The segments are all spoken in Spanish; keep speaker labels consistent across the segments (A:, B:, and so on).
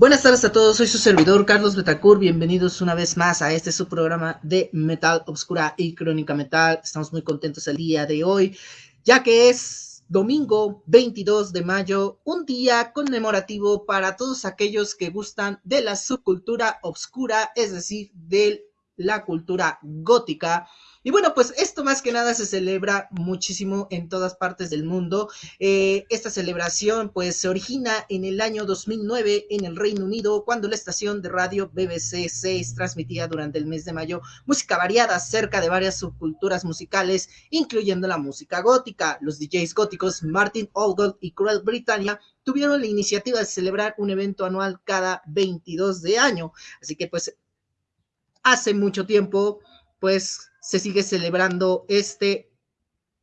A: Buenas tardes a todos, soy su servidor Carlos Betacur, bienvenidos una vez más a este su programa de Metal Obscura y Crónica Metal. Estamos muy contentos el día de hoy, ya que es domingo 22 de mayo, un día conmemorativo para todos aquellos que gustan de la subcultura obscura, es decir, de la cultura gótica y bueno, pues esto más que nada se celebra muchísimo en todas partes del mundo. Eh, esta celebración pues se origina en el año 2009 en el Reino Unido, cuando la estación de radio BBC 6 transmitía durante el mes de mayo música variada acerca de varias subculturas musicales, incluyendo la música gótica. Los DJs góticos Martin Oldgold y Cruel Britannia tuvieron la iniciativa de celebrar un evento anual cada 22 de año. Así que pues hace mucho tiempo pues se sigue celebrando este,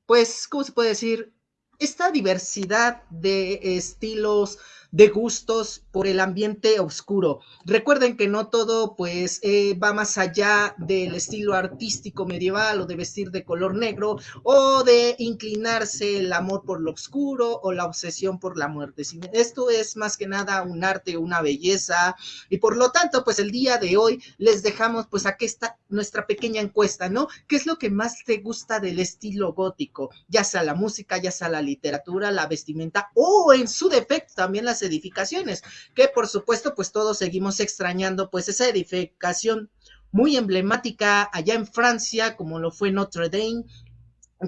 A: pues, ¿cómo se puede decir? Esta diversidad de estilos, de gustos por el ambiente oscuro. Recuerden que no todo pues eh, va más allá del estilo artístico medieval o de vestir de color negro o de inclinarse el amor por lo oscuro o la obsesión por la muerte. Esto es más que nada un arte, una belleza y por lo tanto pues el día de hoy les dejamos pues aquí está nuestra pequeña encuesta, ¿no? ¿Qué es lo que más te gusta del estilo gótico? Ya sea la música, ya sea la literatura, la vestimenta o en su defecto también las edificaciones, que por supuesto pues todos seguimos extrañando pues esa edificación muy emblemática allá en Francia, como lo fue Notre Dame,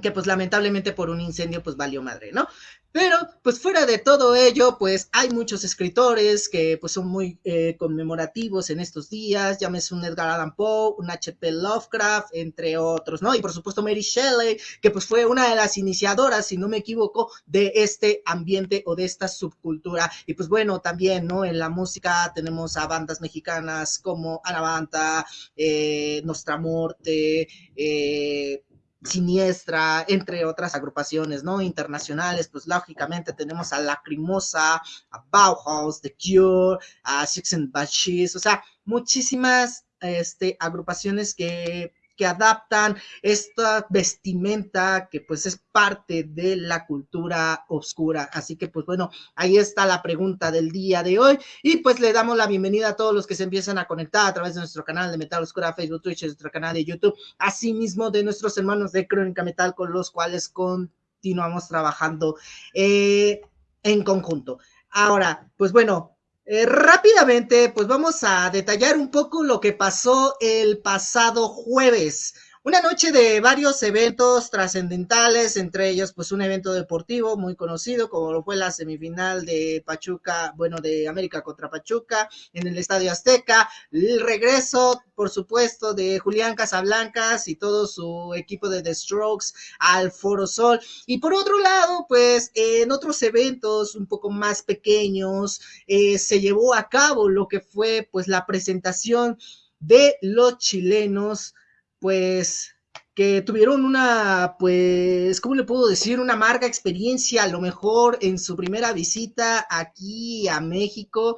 A: que pues lamentablemente por un incendio pues valió madre, ¿no? Pero, pues fuera de todo ello, pues hay muchos escritores que pues son muy eh, conmemorativos en estos días, llámese un Edgar Allan Poe, un H.P. Lovecraft, entre otros, ¿no? Y por supuesto Mary Shelley, que pues fue una de las iniciadoras, si no me equivoco, de este ambiente o de esta subcultura. Y pues bueno, también, ¿no? En la música tenemos a bandas mexicanas como Anavanta, eh, Nostra Morte, eh, Siniestra, entre otras agrupaciones, ¿no? Internacionales, pues lógicamente tenemos a Lacrimosa, a Bauhaus, The Cure, a Six and Banshees, o sea, muchísimas este, agrupaciones que que adaptan esta vestimenta que pues es parte de la cultura oscura. Así que pues bueno, ahí está la pregunta del día de hoy y pues le damos la bienvenida a todos los que se empiezan a conectar a través de nuestro canal de Metal Oscura, Facebook, Twitch, nuestro canal de YouTube, asimismo de nuestros hermanos de Crónica Metal con los cuales continuamos trabajando eh, en conjunto. Ahora, pues bueno, eh, rápidamente, pues vamos a detallar un poco lo que pasó el pasado jueves. Una noche de varios eventos trascendentales, entre ellos pues un evento deportivo muy conocido como lo fue la semifinal de Pachuca, bueno, de América contra Pachuca en el Estadio Azteca, el regreso, por supuesto, de Julián Casablancas y todo su equipo de The Strokes al Foro Sol. Y por otro lado, pues en otros eventos un poco más pequeños eh, se llevó a cabo lo que fue pues la presentación de los chilenos pues que tuvieron una, pues, ¿cómo le puedo decir? Una amarga experiencia, a lo mejor en su primera visita aquí a México.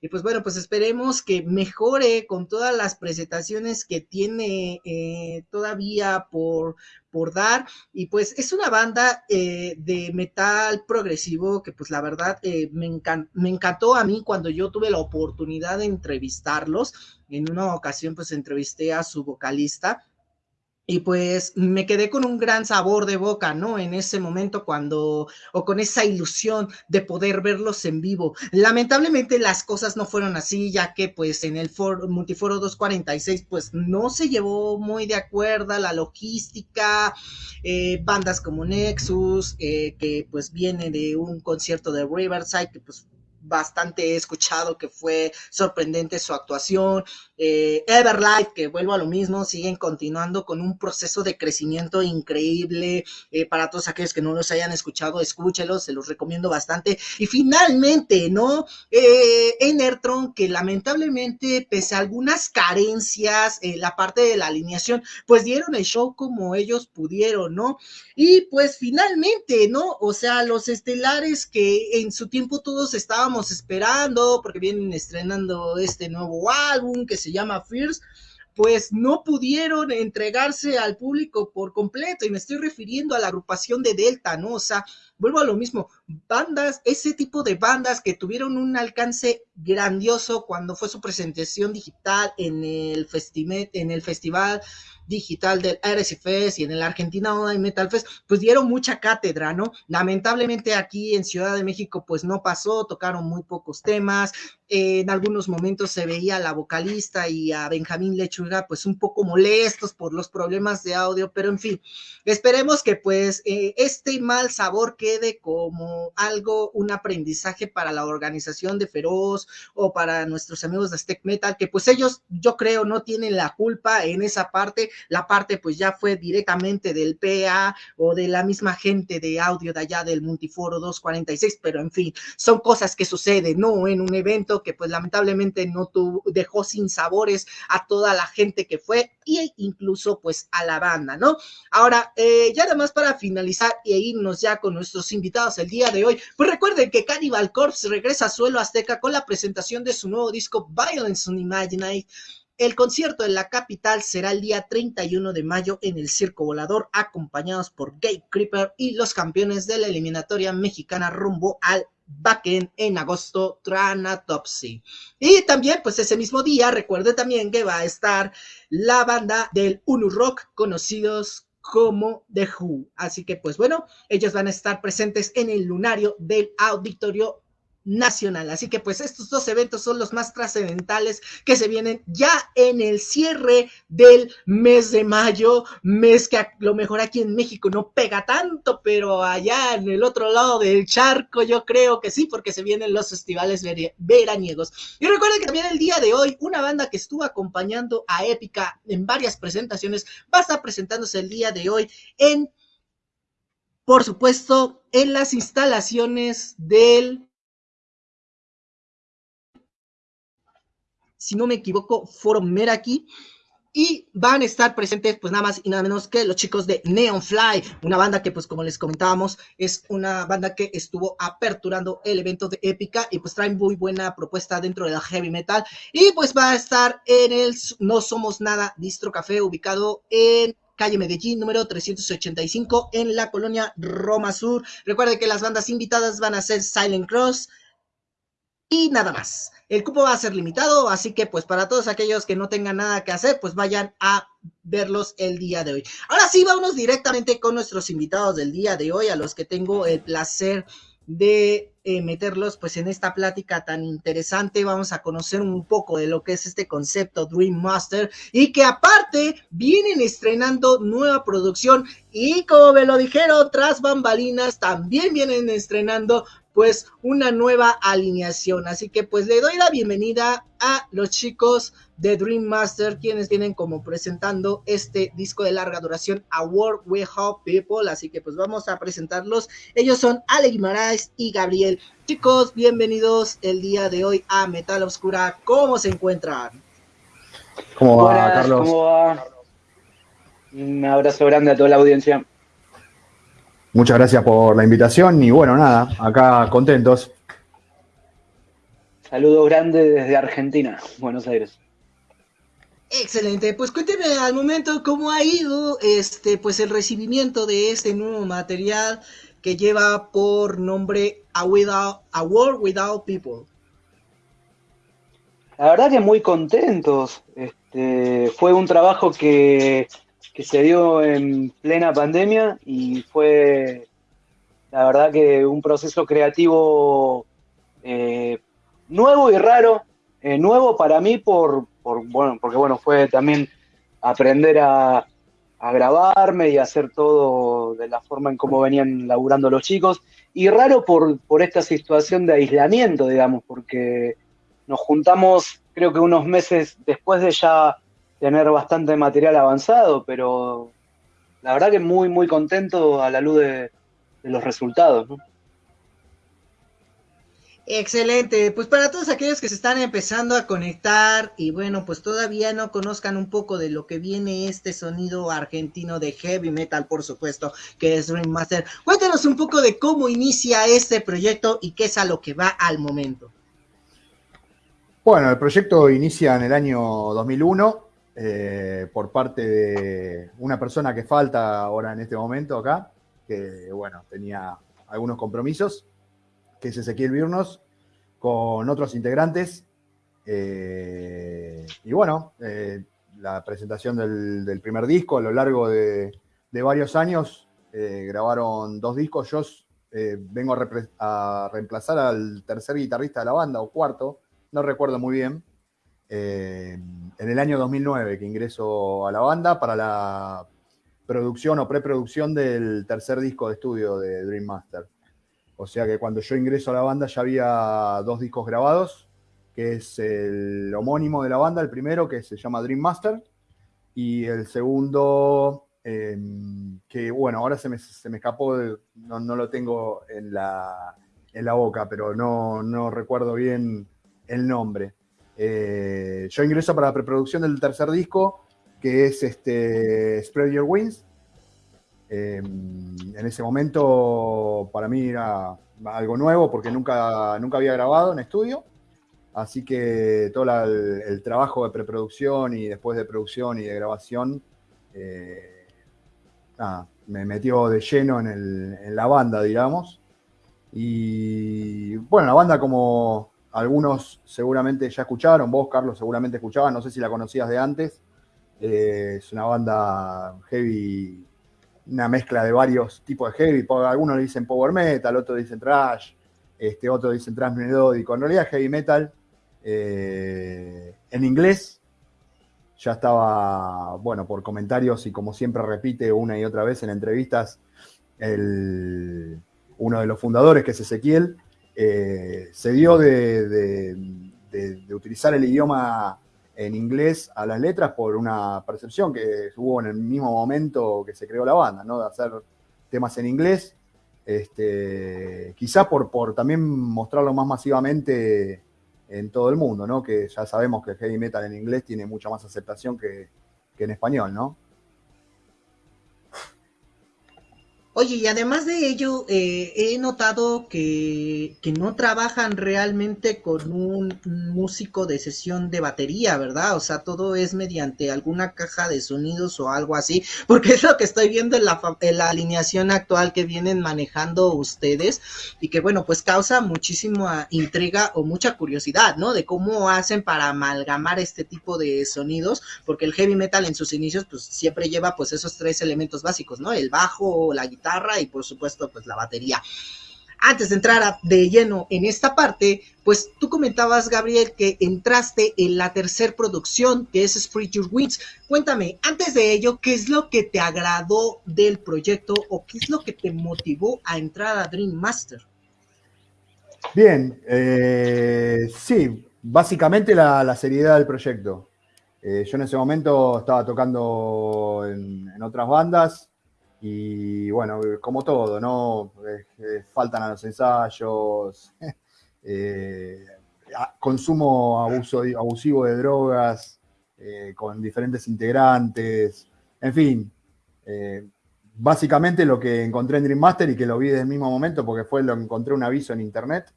A: Y pues bueno, pues esperemos que mejore con todas las presentaciones que tiene eh, todavía por, por dar. Y pues es una banda eh, de metal progresivo que pues la verdad eh, me, me encantó a mí cuando yo tuve la oportunidad de entrevistarlos. En una ocasión pues entrevisté a su vocalista y pues me quedé con un gran sabor de boca, ¿no? En ese momento cuando, o con esa ilusión de poder verlos en vivo. Lamentablemente las cosas no fueron así, ya que pues en el Multiforo 246 pues no se llevó muy de acuerdo la logística, eh, bandas como Nexus, eh, que pues viene de un concierto de Riverside, que pues bastante he escuchado que fue sorprendente su actuación. Eh, Everlight, que vuelvo a lo mismo, siguen continuando con un proceso de crecimiento increíble. Eh, para todos aquellos que no los hayan escuchado, escúchelos, se los recomiendo bastante. Y finalmente, ¿no? Eh, Enertron, que lamentablemente, pese a algunas carencias en la parte de la alineación, pues dieron el show como ellos pudieron, ¿no? Y pues finalmente, ¿no? O sea, los estelares que en su tiempo todos estaban esperando porque vienen estrenando este nuevo álbum que se llama Fierce, pues no pudieron entregarse al público por completo y me estoy refiriendo a la agrupación de Delta, ¿no? O sea, vuelvo a lo mismo, bandas, ese tipo de bandas que tuvieron un alcance grandioso cuando fue su presentación digital en el, en el festival digital del RSFest y en el Argentina Online Metal Fest, pues dieron mucha cátedra, ¿no? Lamentablemente aquí en Ciudad de México, pues no pasó, tocaron muy pocos temas, en algunos momentos se veía a la vocalista y a Benjamín Lechuga pues un poco molestos por los problemas de audio, pero en fin, esperemos que pues eh, este mal sabor quede como algo, un aprendizaje para la organización de Feroz o para nuestros amigos de Steak Metal, que pues ellos yo creo no tienen la culpa en esa parte, la parte pues ya fue directamente del PA o de la misma gente de audio de allá del Multiforo 246, pero en fin, son cosas que suceden, ¿no? En un evento que pues lamentablemente no tuvo, dejó sin sabores a toda la gente que fue e incluso pues a la banda, ¿no? Ahora, eh, ya nada más para finalizar e irnos ya con nuestros invitados el día de hoy, pues recuerden que Cannibal Corpse regresa a suelo azteca con la presentación de su nuevo disco Violence Unimaginate. El concierto en la capital será el día 31 de mayo en el Circo Volador, acompañados por Gay Creeper y los campeones de la eliminatoria mexicana rumbo al Backend en agosto, Tranatopsy. Y también, pues ese mismo día, recuerde también que va a estar la banda del Unu Rock, conocidos como The Who. Así que, pues bueno, ellos van a estar presentes en el lunario del Auditorio nacional. Así que pues estos dos eventos son los más trascendentales que se vienen ya en el cierre del mes de mayo, mes que a lo mejor aquí en México no pega tanto, pero allá en el otro lado del charco yo creo que sí, porque se vienen los festivales veraniegos. Y recuerden que también el día de hoy una banda que estuvo acompañando a Épica en varias presentaciones va a estar presentándose el día de hoy en, por supuesto, en las instalaciones del si no me equivoco, Foro Meraki. Y van a estar presentes, pues nada más y nada menos que los chicos de Neon Fly, una banda que, pues como les comentábamos, es una banda que estuvo aperturando el evento de Épica y pues traen muy buena propuesta dentro de la heavy metal. Y pues va a estar en el No Somos Nada Distro Café, ubicado en calle Medellín, número 385, en la colonia Roma Sur. Recuerden que las bandas invitadas van a ser Silent Cross y nada más. El cupo va a ser limitado, así que pues para todos aquellos que no tengan nada que hacer, pues vayan a verlos el día de hoy. Ahora sí, vámonos directamente con nuestros invitados del día de hoy, a los que tengo el placer de eh, meterlos pues en esta plática tan interesante. Vamos a conocer un poco de lo que es este concepto Dream Master y que aparte vienen estrenando nueva producción y como me lo dijeron tras bambalinas también vienen estrenando pues una nueva alineación. Así que pues le doy la bienvenida a los chicos de Dream Master, quienes vienen como presentando este disco de larga duración, A World We Hope People. Así que pues vamos a presentarlos. Ellos son Ale Guimaraes y Gabriel. Chicos, bienvenidos el día de hoy a Metal Oscura. ¿Cómo se encuentran?
B: ¿Cómo va, Carlos? ¿Cómo va? Un abrazo grande a toda la audiencia.
C: Muchas gracias por la invitación y bueno, nada, acá contentos.
B: Saludos grandes desde Argentina, Buenos Aires.
A: Excelente, pues cuénteme al momento cómo ha ido este pues el recibimiento de este nuevo material que lleva por nombre A, Without, A World Without People.
B: La verdad que muy contentos. Este, fue un trabajo que que se dio en plena pandemia y fue, la verdad que un proceso creativo eh, nuevo y raro, eh, nuevo para mí por, bueno, porque bueno, fue también aprender a, grabarme y hacer todo de la forma en cómo venían laburando los chicos, y raro por, por esta situación de aislamiento, digamos, porque nos juntamos creo que unos meses después de ya tener bastante material avanzado, pero la verdad que muy, muy contento a la luz de, los resultados.
A: Excelente, pues para todos aquellos que se están empezando a conectar y bueno, pues todavía no conozcan un poco de lo que viene este sonido argentino de heavy metal, por supuesto, que es Dream Master. Cuéntanos un poco de cómo inicia este proyecto y qué es a lo que va al momento.
C: Bueno, el proyecto inicia en el año 2001 eh, por parte de una persona que falta ahora en este momento acá, que bueno, tenía algunos compromisos, que es Ezequiel Virnos, con otros integrantes. Eh, y bueno, eh, la presentación del, primer disco a lo largo de, varios años, grabaron dos discos. Yo vengo a, reemplazar al tercer guitarrista de la banda, o cuarto, no recuerdo muy bien. En el año 2009 que ingreso a la banda para la producción o preproducción del tercer disco de estudio de Dream Master. O sea que cuando yo ingreso a la banda ya había dos discos grabados, que es el homónimo de la banda, el primero que se llama Dream Master, y el segundo, em, que bueno, ahora se me, escapó, no, lo tengo en la, en la boca, pero no, no recuerdo bien el nombre. Eh, yo ingreso para la preproducción del tercer disco que es este Spread Your Wings. Em, en ese momento para mí era algo nuevo porque nunca, nunca había grabado en estudio. Así que todo el, trabajo de preproducción y después de producción y de grabación eh, me metió de lleno en, en, la banda, digamos. Y bueno, la banda como algunos seguramente ya escucharon, vos Carlos seguramente escuchabas, no sé si la conocías de antes, eh, es una banda heavy, una mezcla de varios tipos de heavy. Algunos dicen power metal, otros dicen trash, este, otros dicen trash melódico. En realidad heavy metal eh, en inglés. Ya estaba, bueno, por comentarios y como siempre repite una y otra vez en entrevistas, uno de los fundadores, que es Ezequiel, eh, se dio de utilizar el idioma en inglés a las letras por una percepción que hubo en el mismo momento que se creó la banda, ¿no? De hacer temas en inglés, este, quizás por, por también mostrarlo más masivamente en todo el mundo, ¿no? Que ya sabemos que el heavy metal en inglés tiene mucha más aceptación que, que en español, ¿no?
A: Oye, y además de ello, eh, he notado que, que, no trabajan realmente con un músico de sesión de batería, ¿verdad? O sea, todo es mediante alguna caja de sonidos o algo así, porque es lo que estoy viendo en la, en la alineación actual que vienen manejando ustedes y que, bueno, pues causa muchísima intriga o mucha curiosidad, ¿no? De cómo hacen para amalgamar este tipo de sonidos, porque el heavy metal en sus inicios, pues siempre lleva pues esos tres elementos básicos, ¿no? El bajo, la guitarra, y por supuesto pues la batería. Antes de entrar de lleno en esta parte, pues tú comentabas, Gabriel, que entraste en la tercera producción, que es Spread Your Wings. Cuéntame, antes de ello, ¿qué es lo que te agradó del proyecto o qué es lo que te motivó a entrar a Dream Master?
C: Bien, eh, sí, básicamente la, seriedad del proyecto. Eh, yo en ese momento estaba tocando en otras bandas, y bueno, como todo, ¿no? faltan a los ensayos, eh, consumo abuso, abusivo de drogas eh, con diferentes integrantes, en fin. Eh, básicamente lo que encontré en Dream Master y que lo vi desde el mismo momento porque fue lo que encontré un aviso en internet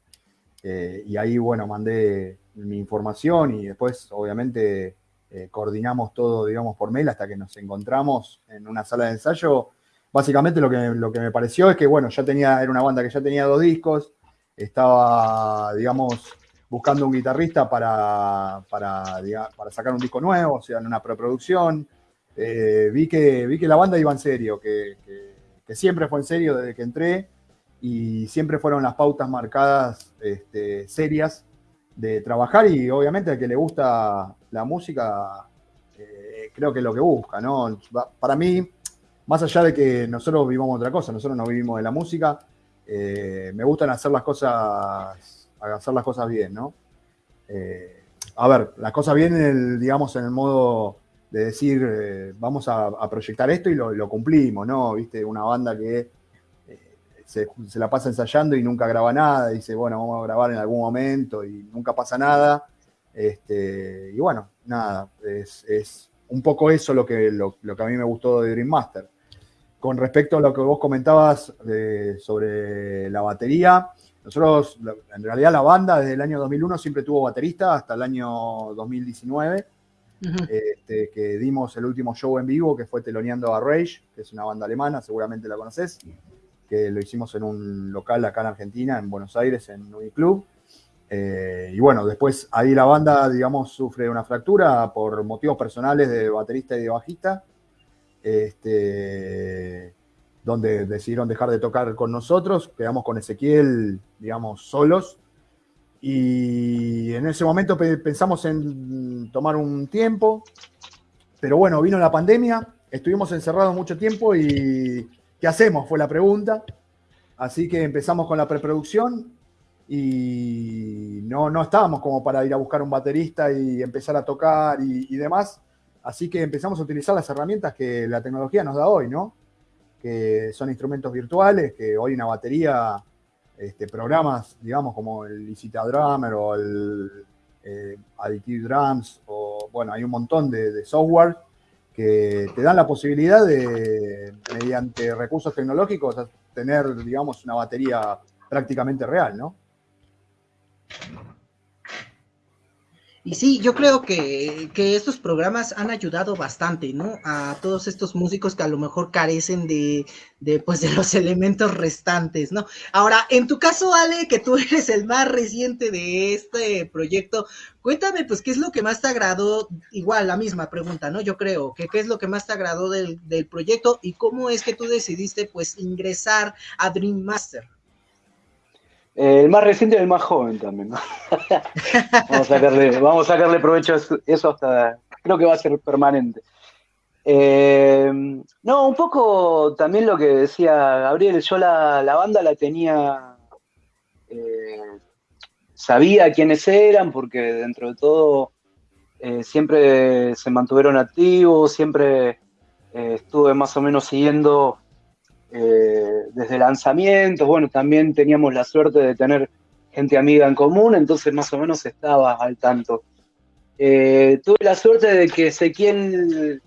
C: y ahí, bueno, mandé mi información y después, obviamente, coordinamos todo, digamos, por mail hasta que nos encontramos en una sala de ensayo básicamente lo que, lo que me pareció es que, bueno, ya tenía, era una banda que ya tenía dos discos, estaba, digamos, buscando un guitarrista para, para, sacar un disco nuevo, o sea, en una preproducción. Eh, vi, que, vi que la banda iba en serio, que, siempre fue en serio desde que entré y siempre fueron las pautas marcadas este, serias de trabajar y obviamente al que le gusta la música, eh, creo que es lo que busca, ¿no? Para mí, más allá de que nosotros vivamos otra cosa, nosotros no vivimos de la música, eh, me gustan hacer las cosas, hacer las cosas bien, ¿no? Eh, a ver, las cosas bien, en el, digamos, en el modo de decir, eh, vamos a, proyectar esto y lo, cumplimos, ¿no? Viste, una banda que se, la pasa ensayando y nunca graba nada, dice, bueno, vamos a grabar en algún momento y nunca pasa nada. Este, y bueno, nada, es, un poco eso lo que, lo, lo que a mí me gustó de Dream Master con respecto a lo que vos comentabas eh, sobre la batería, nosotros, en realidad la banda desde el año 2001 siempre tuvo baterista hasta el año 2019, este, que dimos el último show en vivo que fue teloneando a Rage, que es una banda alemana, seguramente la conoces. que lo hicimos en un local acá en Argentina, en Buenos Aires, en Uniclub. Eh, y bueno, después ahí la banda, digamos, sufre una fractura por motivos personales de baterista y de bajista, este, donde decidieron dejar de tocar con nosotros, quedamos con Ezequiel, digamos, solos. Y en ese momento pensamos en tomar un tiempo, pero bueno, vino la pandemia, estuvimos encerrados mucho tiempo y ¿qué hacemos? Fue la pregunta. Así que empezamos con la preproducción y no, no estábamos como para ir a buscar un baterista y empezar a tocar y, demás. Así que empezamos a utilizar las herramientas que la tecnología nos da hoy, ¿no? Que son instrumentos virtuales, que hoy una batería, este, programas, digamos, como el Licita Drummer o el eh, Additive Drums, o bueno, hay un montón de software que te dan la posibilidad de, mediante recursos tecnológicos, tener, digamos, una batería prácticamente real, ¿no?
A: Y sí, yo creo que, estos programas han ayudado bastante, ¿no? A todos estos músicos que a lo mejor carecen de, de, pues, de los elementos restantes, ¿no? Ahora, en tu caso, Ale, que tú eres el más reciente de este proyecto, cuéntame, pues, ¿qué es lo que más te agradó? Igual, la misma pregunta, ¿no? Yo creo, que ¿qué es lo que más te agradó del, del proyecto y cómo es que tú decidiste, pues, ingresar a Dream Master?
B: El más reciente y el más joven también, ¿no? vamos, a sacarle, vamos a sacarle provecho a eso hasta, creo que va a ser permanente. Eh, no, un poco también lo que decía Gabriel, yo la, banda la tenía, eh, sabía quiénes eran, porque dentro de todo eh, siempre se mantuvieron activos, siempre estuve más o menos siguiendo eh, desde lanzamientos, bueno, también teníamos la suerte de tener gente amiga en común, entonces más o menos estaba al tanto. Eh, tuve la suerte de que Ezequiel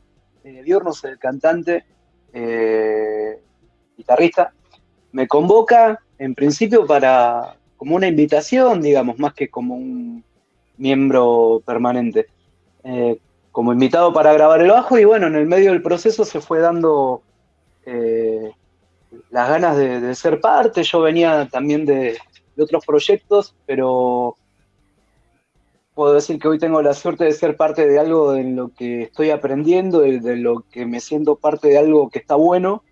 B: eh, Diornos, el cantante, eh, guitarrista, me convoca en principio para como una invitación, digamos, más que como un miembro permanente, como invitado para grabar el bajo y bueno, en el medio del proceso se fue dando las ganas de, ser parte. Yo venía también de, otros proyectos, pero puedo decir que hoy tengo la suerte de ser parte de algo en lo que estoy aprendiendo, de, lo que me siento parte de algo que está bueno.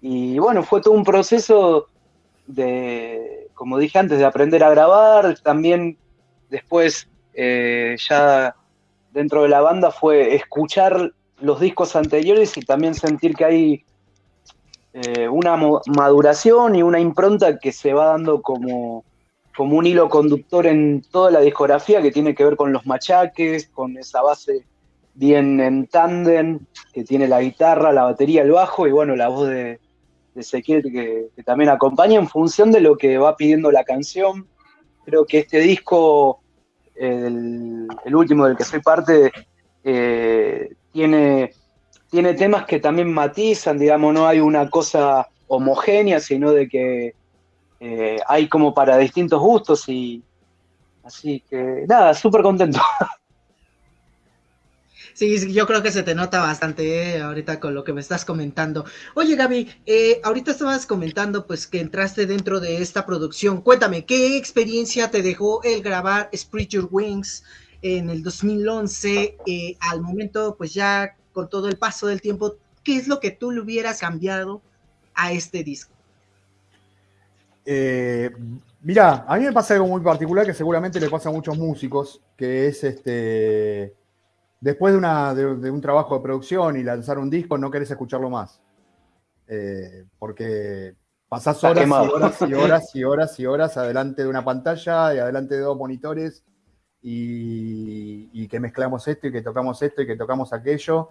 B: Y bueno, fue todo un proceso de, como dije antes, de aprender a grabar. También después, eh, ya dentro de la banda, fue escuchar los discos anteriores y también sentir que hay eh, una maduración y una impronta que se va dando como, como un hilo conductor en toda la discografía que tiene que ver con los machaques, con esa base bien en tándem, que tiene la guitarra, la batería, el bajo y bueno, la voz de, de Ezequiel que, también acompaña en función de lo que va pidiendo la canción. Creo que este disco, el, último del que soy parte, eh, tiene tiene temas que también matizan, digamos, no hay una cosa homogénea, sino de que eh, hay como para distintos gustos y así que nada, súper contento.
A: Sí, yo creo que se te nota bastante eh, ahorita con lo que me estás comentando. Oye, Gaby, eh, ahorita estabas comentando pues que entraste dentro de esta producción. Cuéntame, ¿qué experiencia te dejó el grabar Spread Your Wings en el 2011? al momento, pues ya con todo el paso del tiempo, ¿qué es lo que tú le hubieras cambiado a este disco?
C: Eh, mira, a mí me pasa algo muy particular que seguramente le pasa a muchos músicos, que es este, después de, una, de, un trabajo de producción y lanzar un disco, no querés escucharlo más. Eh, porque pasás horas y horas y horas y horas y horas adelante de una pantalla y adelante de dos monitores y, que mezclamos esto y que tocamos esto y que tocamos aquello,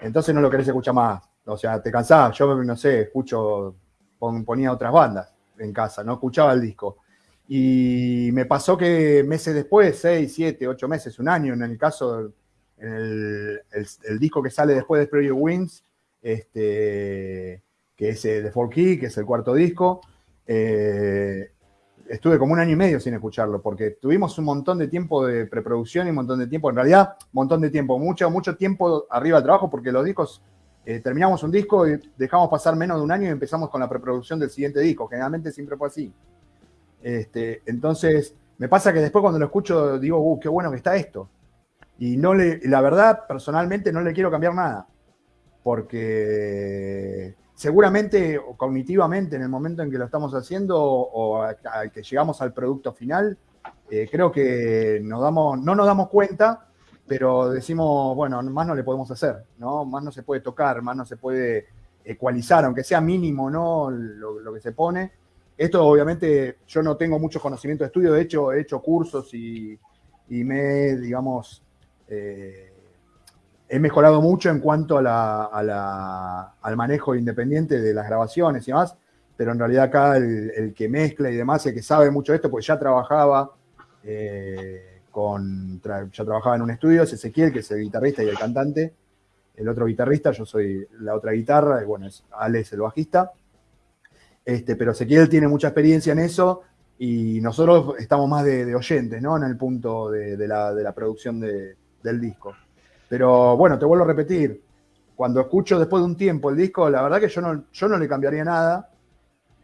C: entonces no lo querés escuchar más. O sea, te cansás. Yo, no sé, escucho, ponía otras bandas en casa, no escuchaba el disco. Y me pasó que meses después, seis, siete, ocho meses, un año, en el caso, el, disco que sale después de Spread Wings, este, que es The Four Key, que es el cuarto disco, eh, estuve como un año y medio sin escucharlo, porque tuvimos un montón de tiempo de preproducción y un montón de tiempo, en realidad, un montón de tiempo, mucho, mucho tiempo arriba de trabajo, porque los discos eh, terminamos un disco y dejamos pasar menos de un año y empezamos con la preproducción del siguiente disco. Generalmente siempre fue así. Este, entonces, me pasa que después cuando lo escucho digo, uh, qué bueno que está esto. Y no la verdad, personalmente no le quiero cambiar nada. Porque seguramente o cognitivamente en el momento en que lo estamos haciendo o, al que llegamos al producto final, eh, creo que nos damos, no nos damos cuenta, pero decimos, bueno, más no le podemos hacer, ¿no? Más no se puede tocar, más no se puede ecualizar, aunque sea mínimo, ¿no? Lo, que se pone. Esto obviamente yo no tengo mucho conocimiento de estudio, de hecho he hecho cursos y, me, digamos, eh, he mejorado mucho en cuanto al manejo independiente de las grabaciones y demás, pero en realidad acá el, que mezcla y demás, el que sabe mucho de esto, pues ya trabajaba eh, con, ya trabajaba en un estudio, es Ezequiel, que es el guitarrista y el cantante, el otro guitarrista, yo soy la otra guitarra, bueno, es Alex el bajista, este, pero Ezequiel tiene mucha experiencia en eso y nosotros estamos más de, oyentes, ¿no? En el punto de, la, producción del disco. Pero bueno, te vuelvo a repetir, cuando escucho después de un tiempo el disco, la verdad que yo no, yo no le cambiaría nada.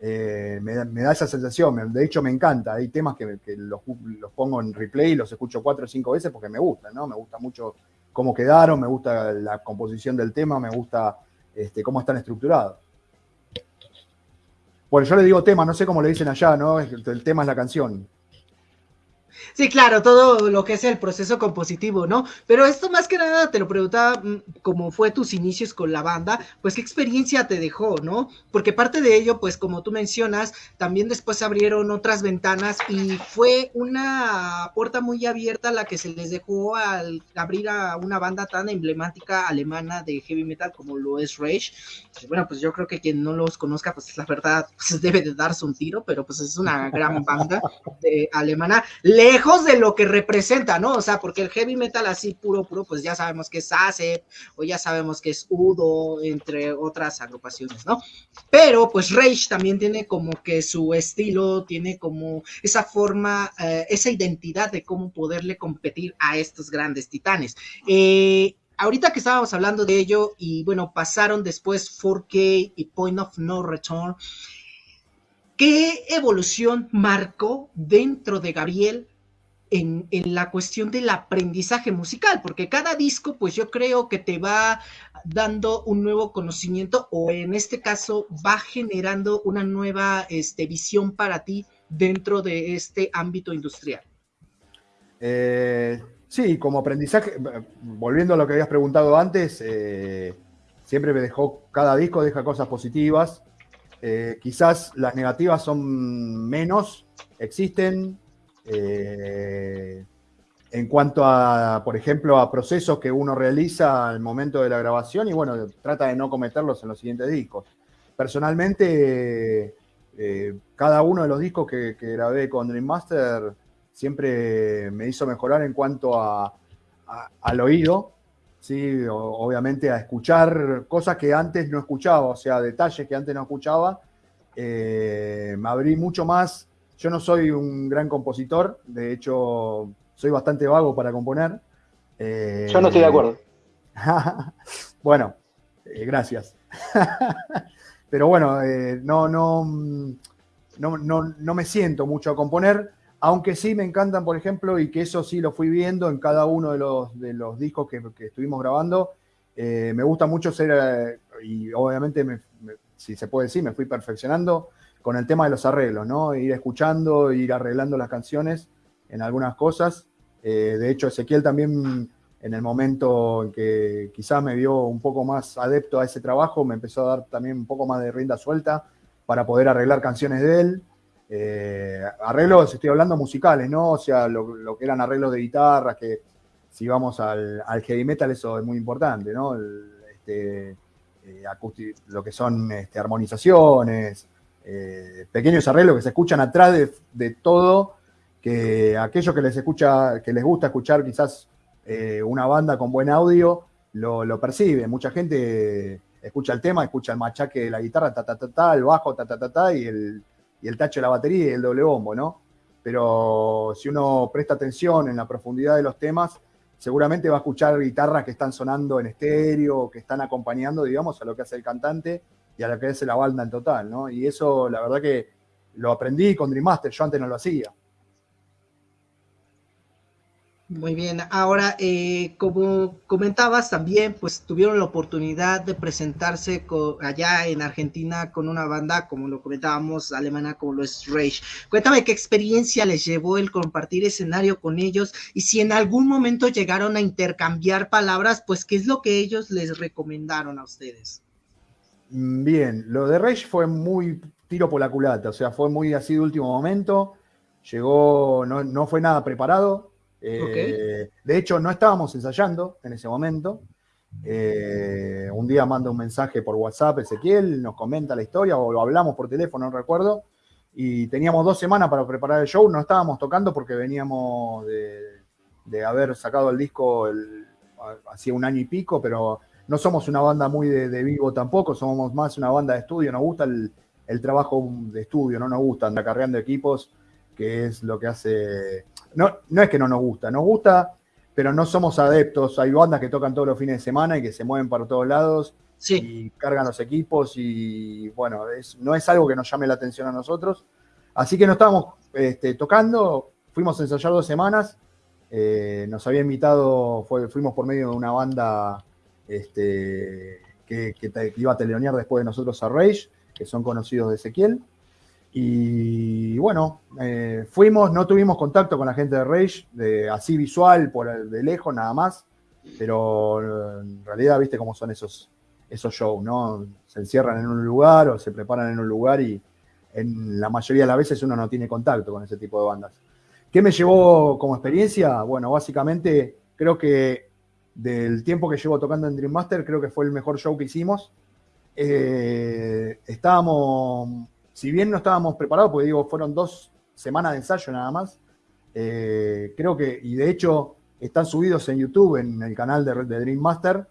C: Eh, me, da esa sensación, de hecho me encanta. Hay temas que, los, pongo en replay y los escucho cuatro o cinco veces porque me gustan, ¿no? Me gusta mucho cómo quedaron, me gusta la composición del tema, me gusta este, cómo están estructurados. Bueno, yo le digo tema, no sé cómo le dicen allá, ¿no? El tema es la canción.
A: Sí, claro, todo lo que es el proceso compositivo, ¿no? Pero esto más que nada te lo preguntaba mm, como fue tus inicios con la banda, pues qué experiencia te dejó, ¿no? Porque parte de ello, pues como tú mencionas, también después abrieron otras ventanas y fue una puerta muy abierta la que se les dejó al abrir a una banda tan emblemática alemana de heavy metal como lo es Rage. Bueno, pues yo creo que quien no los conozca, pues la verdad, pues debe de darse un tiro, pero pues es una gran banda alemana lejos de lo que representa, ¿no? O sea, porque el heavy metal así puro, puro, pues ya sabemos que es ASEP, o ya sabemos que es Udo, entre otras agrupaciones, ¿no? Pero pues Rage también tiene como que su estilo, tiene como esa forma, eh, esa identidad de cómo poderle competir a estos grandes titanes. Eh, ahorita que estábamos hablando de ello y bueno, pasaron después 4K y Point of No Return. ¿Qué evolución marcó dentro de Gabriel en, la cuestión del aprendizaje musical, porque cada disco, pues yo creo que te va dando un nuevo conocimiento o en este caso va generando una nueva este, visión para ti dentro de este ámbito industrial.
C: Eh, sí, como aprendizaje, volviendo a lo que habías preguntado antes, eh, siempre me dejó, cada disco deja cosas positivas, eh, quizás las negativas son menos, existen, eh, en cuanto a, por ejemplo, a procesos que uno realiza al momento de la grabación y bueno, trata de no cometerlos en los siguientes discos. Personalmente, eh, cada uno de los discos que, grabé con Dream Master siempre me hizo mejorar en cuanto al oído, ¿sí? obviamente a escuchar cosas que antes no escuchaba, o sea, detalles que antes no escuchaba. Eh, me abrí mucho más yo no soy un gran compositor, de hecho, soy bastante vago para componer.
B: Eh, Yo no estoy de acuerdo.
C: bueno, eh, gracias. Pero bueno, eh, no, no, no, no, me siento mucho a componer, aunque sí me encantan, por ejemplo, y que eso sí lo fui viendo en cada uno de los, de los discos que, estuvimos grabando. me gusta mucho ser, y obviamente, si se puede decir, me fui perfeccionando con el tema de los arreglos, ¿no? Ir escuchando, ir arreglando las canciones en algunas cosas. Eh, de hecho, Ezequiel también, en el momento en que quizás me vio un poco más adepto a ese trabajo, me empezó a dar también un poco más de rienda suelta para poder arreglar canciones de él. Eh, arreglos, estoy hablando musicales, ¿no? O sea, lo, que eran arreglos de guitarra, que si vamos al, heavy metal, eso es muy importante, ¿no? Este, eh, lo que son este, armonizaciones, eh, pequeños arreglos que se escuchan atrás de, todo, que aquellos que les escucha, que les gusta escuchar quizás eh, una banda con buen audio, lo, lo percibe. Mucha gente escucha el tema, escucha el machaque de la guitarra, ta, ta, ta, ta, el bajo, ta, ta, ta, ta, y el, y el tacho de la batería y el doble bombo, ¿no? Pero si uno presta atención en la profundidad de los temas, seguramente va a escuchar guitarras que están sonando en estéreo, que están acompañando, digamos, a lo que hace el cantante y a lo que hace la banda en total, ¿no? Y eso, la verdad que lo aprendí con Dream Master, yo antes no lo hacía.
A: Muy bien, ahora eh, como comentabas también, pues tuvieron la oportunidad de presentarse allá en Argentina con una banda, como lo comentábamos, alemana como lo es Rage. Cuéntame qué experiencia les llevó el compartir escenario con ellos y si en algún momento llegaron a intercambiar palabras, pues qué es lo que ellos les recomendaron a ustedes.
C: Mm, bien, lo de Rage fue muy tiro por la culata, o sea, fue muy así de último momento, llegó, no, no fue nada preparado eh, de hecho, no estábamos ensayando en ese momento. Eh, un día manda un mensaje por WhatsApp Ezequiel, nos comenta la historia o lo hablamos por teléfono, no recuerdo. Y teníamos dos semanas para preparar el show. No estábamos tocando porque veníamos de, haber sacado el disco hacía un año y pico, pero no somos una banda muy de, vivo tampoco, somos más una banda de estudio. Nos gusta el, trabajo de estudio, no nos gusta andar cargando equipos, que es lo que hace no, no es que no nos gusta, nos gusta, pero no somos adeptos. Hay bandas que tocan todos los fines de semana y que se mueven para todos lados y cargan los equipos y bueno, no es algo que nos llame la atención a nosotros. Así que no estábamos este, tocando, fuimos a ensayar dos semanas, eh, nos había invitado, fuimos por medio de una banda este, que, que, iba a teleonear después de nosotros a Rage, que son conocidos de Ezequiel. Y bueno, eh, fuimos, no tuvimos contacto con la gente de Rage, de, así visual, por de lejos nada más, pero en realidad viste cómo son esos, esos shows, ¿no? Se encierran en un lugar o se preparan en un lugar y en la mayoría de las veces uno no tiene contacto con ese tipo de bandas. ¿Qué me llevó como experiencia? Bueno, básicamente creo que del tiempo que llevo tocando en Dream Master, creo que fue el mejor show que hicimos. Eh, estábamos si bien no estábamos preparados, porque digo, fueron dos semanas de ensayo nada más, eh, creo que, y de hecho están subidos en YouTube, en el canal de, Dream Master,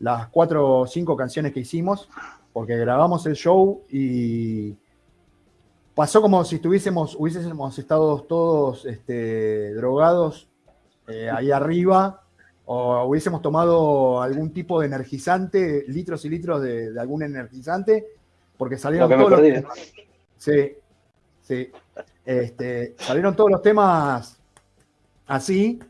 C: las cuatro o cinco canciones que hicimos, porque grabamos el show y pasó como si estuviésemos, hubiésemos estado todos este, drogados eh, ahí arriba, o hubiésemos tomado algún tipo de energizante, litros y litros de, algún energizante, porque salieron todos los, Sí, sí. Este, salieron todos los temas así,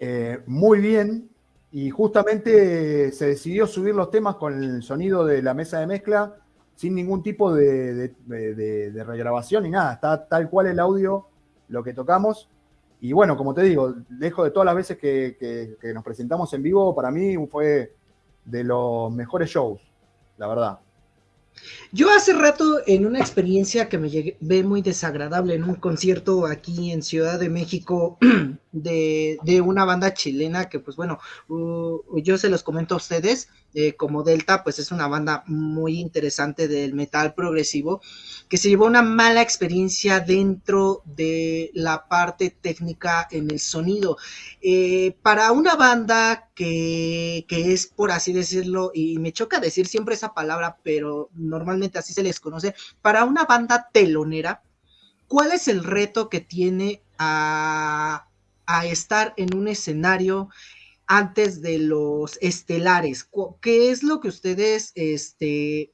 C: eh, muy bien, y justamente se decidió subir los temas con el sonido de la mesa de mezcla sin ningún tipo de, regrabación ni nada. Está tal cual el audio, lo que tocamos. Y bueno, como te digo, lejos de todas las veces que nos presentamos en vivo, para mí fue de los mejores shows, la verdad.
A: Yo hace rato en una experiencia que me ve muy desagradable en un concierto aquí en Ciudad de México de, una banda chilena que pues bueno, uh, yo se los comento a ustedes, eh, como Delta pues es una banda muy interesante del metal progresivo que se llevó una mala experiencia dentro de la parte técnica en el sonido. Eh, para una banda que, que, es, por así decirlo, y me choca decir siempre esa palabra, pero normalmente así se les conoce, para una banda telonera, ¿cuál es el reto que tiene a, a estar en un escenario? antes de los estelares, ¿qué es lo que ustedes este,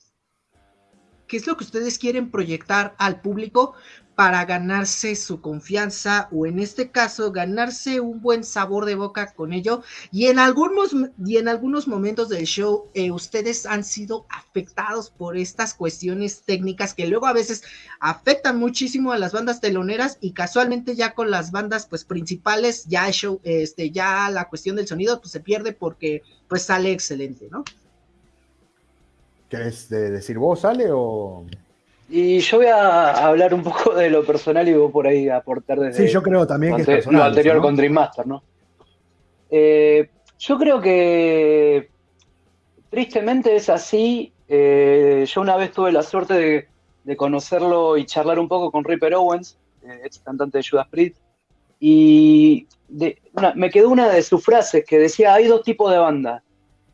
A: qué es lo que ustedes quieren proyectar al público para ganarse su confianza o en este caso ganarse un buen sabor de boca con ello y en algunos y en algunos momentos del show eh, ustedes han sido afectados por estas cuestiones técnicas que luego a veces afectan muchísimo a las bandas teloneras y casualmente ya con las bandas pues principales ya show este ya la cuestión del sonido pues se pierde porque pues sale excelente, ¿no?
C: ¿Querés decir vos, Ale, o...?
B: Y yo voy a hablar un poco de lo personal y vos por ahí aportar desde...
C: Sí, yo creo también que
B: es personal, Lo anterior con Dream Master, ¿no? Eh, yo creo que tristemente es así. Eh, yo una vez tuve la suerte de, conocerlo y charlar un poco con Ripper Owens, eh, ex cantante de Judas Priest, y me quedó una de sus frases que decía, hay dos tipos de bandas,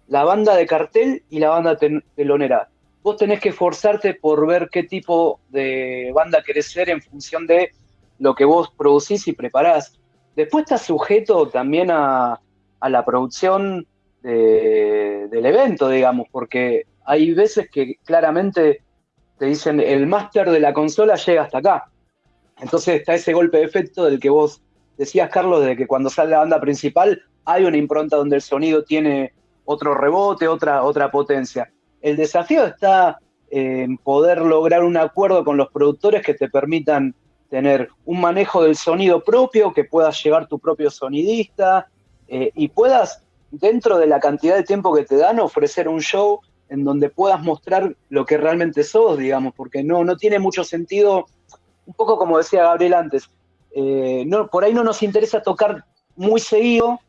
B: la banda de cartel y la banda telonera. Vos tenés que esforzarte por ver qué tipo de banda querés ser en función de lo que vos producís y preparás. Después estás sujeto también a, la producción del evento, digamos, porque hay veces que claramente te dicen el máster de la consola llega hasta acá. Entonces está ese golpe de efecto del que vos decías, Carlos, de que cuando sale la banda principal hay una impronta donde el sonido tiene otro rebote, otra, otra potencia. El desafío está en poder lograr un acuerdo con los productores que te permitan tener un manejo del sonido propio, que puedas llevar tu propio sonidista eh, y puedas, dentro de la cantidad de tiempo que te dan, ofrecer un show en donde puedas mostrar lo que realmente sos, digamos, porque no, no tiene mucho sentido, un poco como decía Gabriel antes, eh, no, por ahí no nos interesa tocar muy seguido,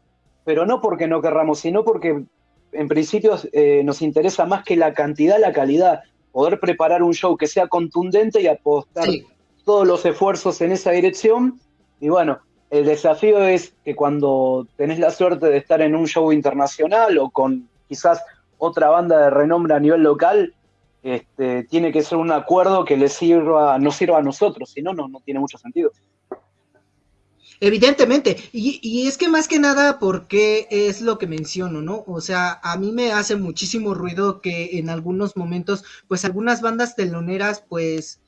B: pero no porque no querramos, sino porque en principio eh, nos interesa más que la cantidad, la calidad, poder preparar un show que sea contundente y apostar todos los esfuerzos en esa dirección. Y bueno, el desafío es que cuando tenés la suerte de estar en un show internacional o con quizás otra banda de renombre a nivel local, este, tiene que ser un acuerdo que le sirva, no sirva a nosotros, si no, no tiene mucho sentido.
A: Evidentemente, y, y, es que más que nada porque es lo que menciono, ¿no? O sea, a mí me hace muchísimo ruido que en algunos momentos, pues algunas bandas teloneras, pues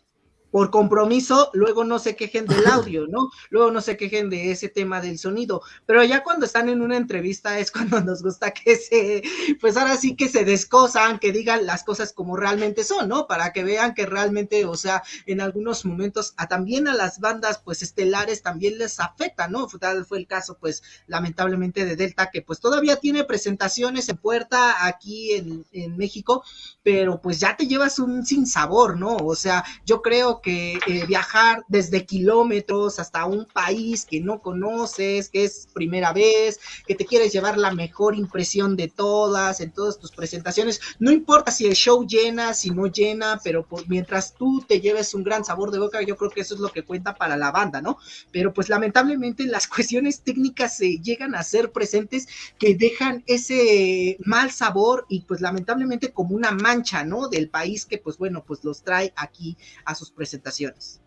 A: por compromiso, luego no se quejen del audio, ¿no? Luego no se quejen de ese tema del sonido, pero ya cuando están en una entrevista es cuando nos gusta que se, pues ahora sí que se descosan, que digan las cosas como realmente son, ¿no? Para que vean que realmente, o sea, en algunos momentos a también a las bandas, pues estelares también les afecta, ¿no? Tal fue el caso, pues lamentablemente de Delta, que pues todavía tiene presentaciones en puerta aquí en, en México, pero pues ya te llevas un sinsabor, ¿no? O sea, yo creo que eh, viajar desde kilómetros hasta un país que no conoces, que es primera vez, que te quieres llevar la mejor impresión de todas, en todas tus presentaciones, no importa si el show llena, si no llena, pero mientras tú te lleves un gran sabor de boca, yo creo que eso es lo que cuenta para la banda, ¿no? Pero pues lamentablemente las cuestiones técnicas se llegan a ser presentes que dejan ese mal sabor y pues lamentablemente como una mancha, ¿no? Del país que pues bueno, pues los trae aquí a sus presentaciones presentaciones.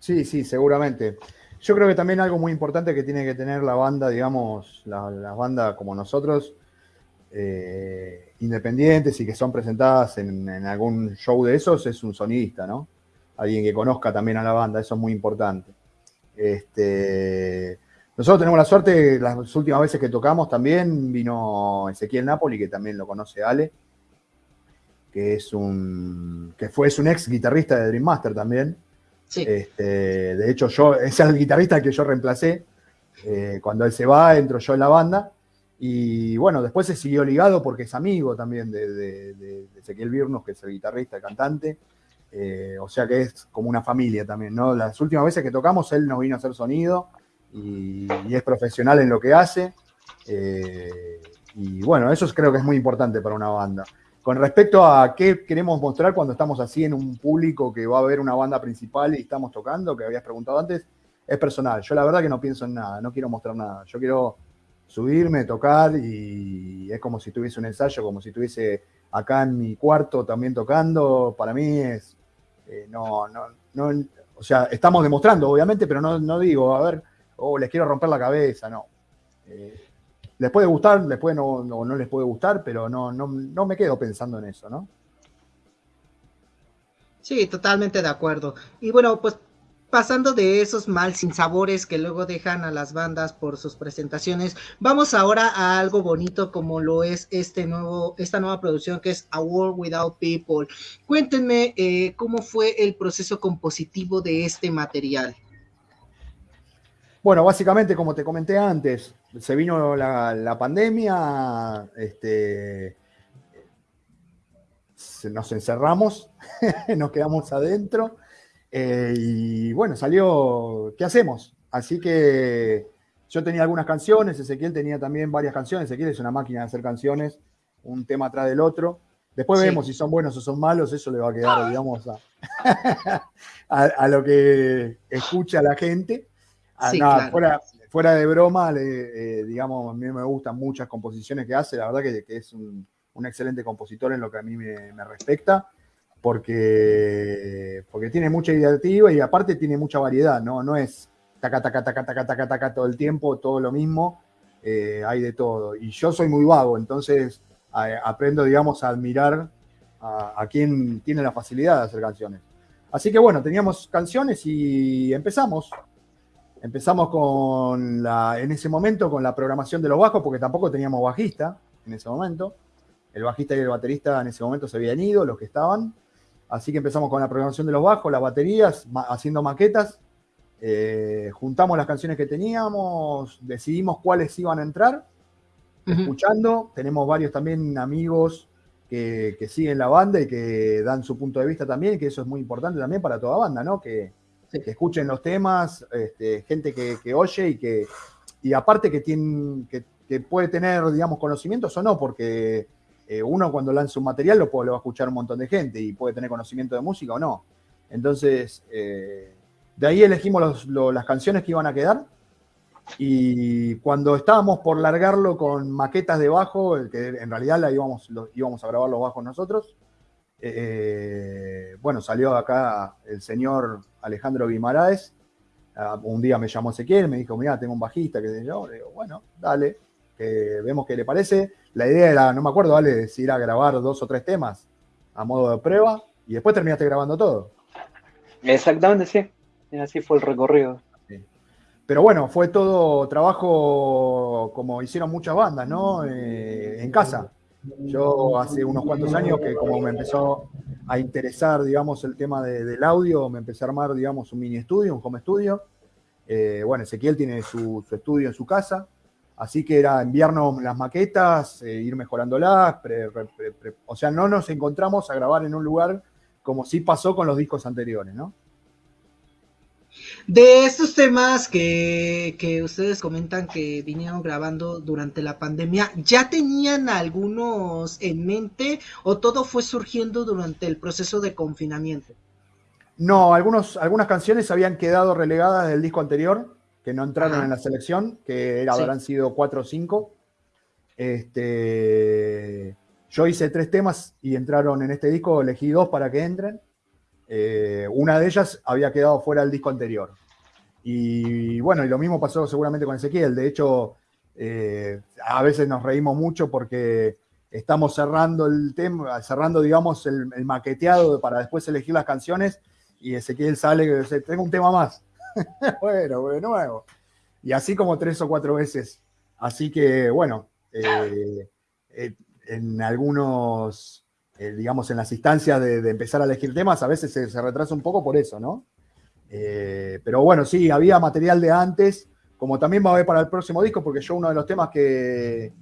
C: Sí, sí, seguramente. Yo creo que también algo muy importante que tiene que tener la banda, digamos, las la bandas como nosotros, eh, independientes y que son presentadas en, algún show de esos, es un sonidista, ¿no? Alguien que conozca también a la banda, eso es muy importante. Este, nosotros tenemos la suerte, las últimas veces que tocamos también vino Ezequiel Napoli, que también lo conoce Ale que es un que fue es un ex guitarrista de Dream Master también. Este, de hecho, yo, es el guitarrista que yo reemplacé. Eh, cuando él se va, entro yo en la banda. Y bueno, después se siguió ligado porque es amigo también de, Ezequiel Virnos, que es el guitarrista, el cantante. Eh, o sea que es como una familia también, ¿no? Las últimas veces que tocamos, él nos vino a hacer sonido y, es profesional en lo que hace. Eh, y bueno, eso creo que es muy importante para una banda. Con respecto a qué queremos mostrar cuando estamos así en un público que va a ver una banda principal y estamos tocando, que habías preguntado antes, es personal. Yo la verdad que no pienso en nada, no quiero mostrar nada. Yo quiero subirme, tocar y es como si tuviese un ensayo, como si estuviese acá en mi cuarto también tocando. Para mí es, eh, no, no, no, o sea, estamos demostrando, obviamente, pero no, no digo, a ver, oh, les quiero romper la cabeza, no. Eh, les puede gustar, les puede no, no, les puede gustar, pero no, no, no me quedo pensando en eso, ¿no?
A: Sí, totalmente de acuerdo. Y bueno, pues pasando de esos mal sinsabores que luego dejan a las bandas por sus presentaciones, vamos ahora a algo bonito como lo es este nuevo, esta nueva producción que es A World Without People. Cuéntenme eh, cómo fue el proceso compositivo de este material.
C: Bueno, básicamente, como te comenté antes, se vino la, pandemia, este, nos encerramos, nos quedamos adentro eh, y bueno, salió, ¿qué hacemos? Así que yo tenía algunas canciones, Ezequiel tenía también varias canciones, Ezequiel es una máquina de hacer canciones, un tema atrás del otro. Después vemos si son buenos o son malos, eso le va a quedar, digamos, a lo que escucha la gente. Ah, fuera, de broma, eh, digamos, a mí me gustan muchas composiciones que hace, la verdad que, es un, excelente compositor en lo que a mí me, respecta, porque, porque tiene mucha ideativa y aparte tiene mucha variedad, ¿no? No es taca, taca, taca, taca, taca, taca todo el tiempo, todo lo mismo. eh, hay de todo. Y yo soy muy vago, entonces aprendo, digamos, a admirar a, quien tiene la facilidad de hacer canciones. Así que bueno, teníamos canciones y empezamos. Empezamos con la, en ese momento con la programación de los bajos, porque tampoco teníamos bajista en ese momento. El bajista y el baterista en ese momento se habían ido, los que estaban. Así que empezamos con la programación de los bajos, las baterías, haciendo maquetas. Eh, juntamos las canciones que teníamos, decidimos cuáles iban a entrar, escuchando. Tenemos varios también amigos que, siguen la banda y que dan su punto de vista también, que eso es muy importante también para toda banda, ¿no? Que, escuchen los temas, este, gente que, oye y que, y aparte que, tiene, que, puede tener, digamos, conocimientos o no, porque eh, uno cuando lanza un material lo, puede, va a escuchar un montón de gente y puede tener conocimiento de música o no. Entonces, eh, de ahí elegimos las canciones que iban a quedar. Y cuando estábamos por largarlo con maquetas de bajo, que en realidad la íbamos, íbamos a grabar los bajos nosotros, eh, bueno, salió acá el señor Alejandro Guimaraes. Ah, un día me llamó Ezequiel, me dijo, mira, tengo un bajista, que yo. Le digo, bueno, dale, vemos qué le parece. La idea era, no me acuerdo, dale, si ir a grabar dos o tres temas a modo de prueba y después terminaste grabando todo.
B: Exactamente, sí así fue el recorrido.
C: Pero bueno, fue todo trabajo como hicieron muchas bandas, ¿no? Eh, en casa. Yo hace unos cuantos años que como me empezó a interesar, digamos, el tema del audio, me empecé a armar, digamos, un mini estudio, un home studio. Eh, bueno, Ezequiel tiene su, estudio en su casa, así que era enviarnos las maquetas, eh, ir mejorándolas, o sea, no nos encontramos a grabar en un lugar como sí pasó con los discos anteriores, ¿no?
A: De estos temas que, ustedes comentan que vinieron grabando durante la pandemia, ¿ya tenían algunos en mente o todo fue surgiendo durante el proceso de confinamiento?
C: No, algunos, algunas canciones habían quedado relegadas del disco anterior, que no entraron en la selección, que habrán sido cuatro o cinco. Este, yo hice tres temas y entraron en este disco, elegí dos para que entren. Eh, una de ellas había quedado fuera del disco anterior. Y bueno, y lo mismo pasó seguramente con Ezequiel. De hecho, eh, a veces nos reímos mucho porque estamos cerrando el tema, cerrando, digamos, el, maqueteado para después elegir las canciones y Ezequiel sale y dice, tengo un tema más. bueno, de nuevo. Y así como tres o cuatro veces. Así que, bueno, eh, en algunos eh, digamos, en las instancias de, empezar a elegir temas, a veces se, retrasa un poco por eso, ¿no? Eh, pero bueno, sí, había material de antes, como también va a haber para el próximo disco, porque yo uno de los temas que,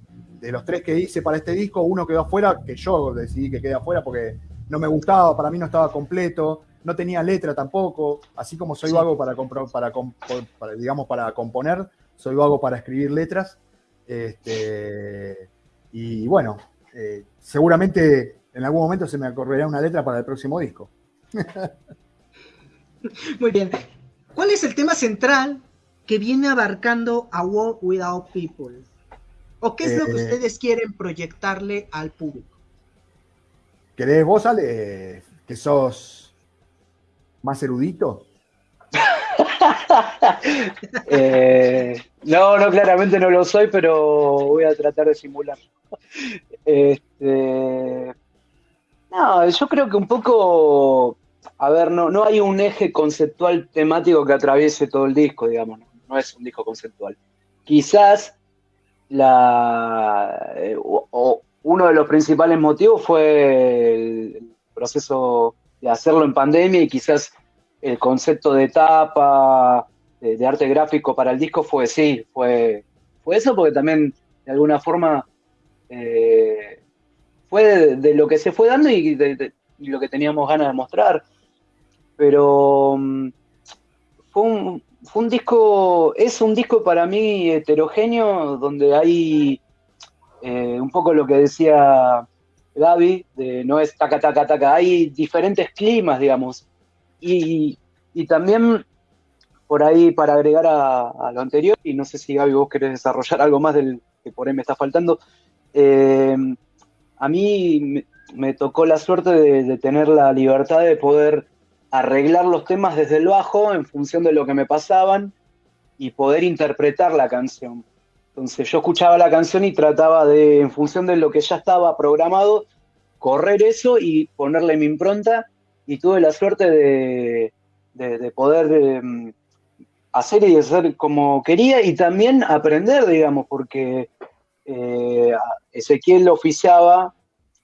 C: de los tres que hice para este disco, uno quedó afuera, que yo decidí que quede afuera porque no me gustaba, para mí no estaba completo, no tenía letra tampoco, así como soy vago para, para, para, digamos, para componer, soy vago para escribir letras. Este, y bueno, eh, seguramente en algún momento se me acorrerá una letra para el próximo disco.
A: Muy bien. ¿Cuál es el tema central que viene abarcando a World Without People? ¿O qué es lo que eh, ustedes quieren proyectarle al público?
C: ¿Querés vos, Ale, que sos más erudito?
B: Eh, no, no, claramente no lo soy, pero voy a tratar de simular. Este, no, yo creo que un poco, a ver, no, no hay un eje conceptual temático que atraviese todo el disco, digamos, no, es un disco conceptual. Quizás la, eh, uno de los principales motivos fue el proceso de hacerlo en pandemia y quizás el concepto de etapa, de, arte gráfico para el disco fue sí, fue, fue eso porque también de alguna forma eh, de, lo que se fue dando y, de, lo que teníamos ganas de mostrar. Pero mm, fue, un, disco, es un disco para mí heterogéneo, donde hay eh, un poco lo que decía Gaby, de no es taca, taca, taca, hay diferentes climas, digamos. Y, también por ahí, para agregar a, lo anterior, y no sé si Gaby vos querés desarrollar algo más del que por ahí me está faltando, eh, a mí me, tocó la suerte de, tener la libertad de poder arreglar los temas desde el bajo en función de lo que me pasaban y poder interpretar la canción. Entonces yo escuchaba la canción y trataba de, en función de lo que ya estaba programado, correr eso y ponerle mi impronta y tuve la suerte de, poder em, hacer y hacer como quería y también aprender, digamos, porque eh, Ezequiel oficiaba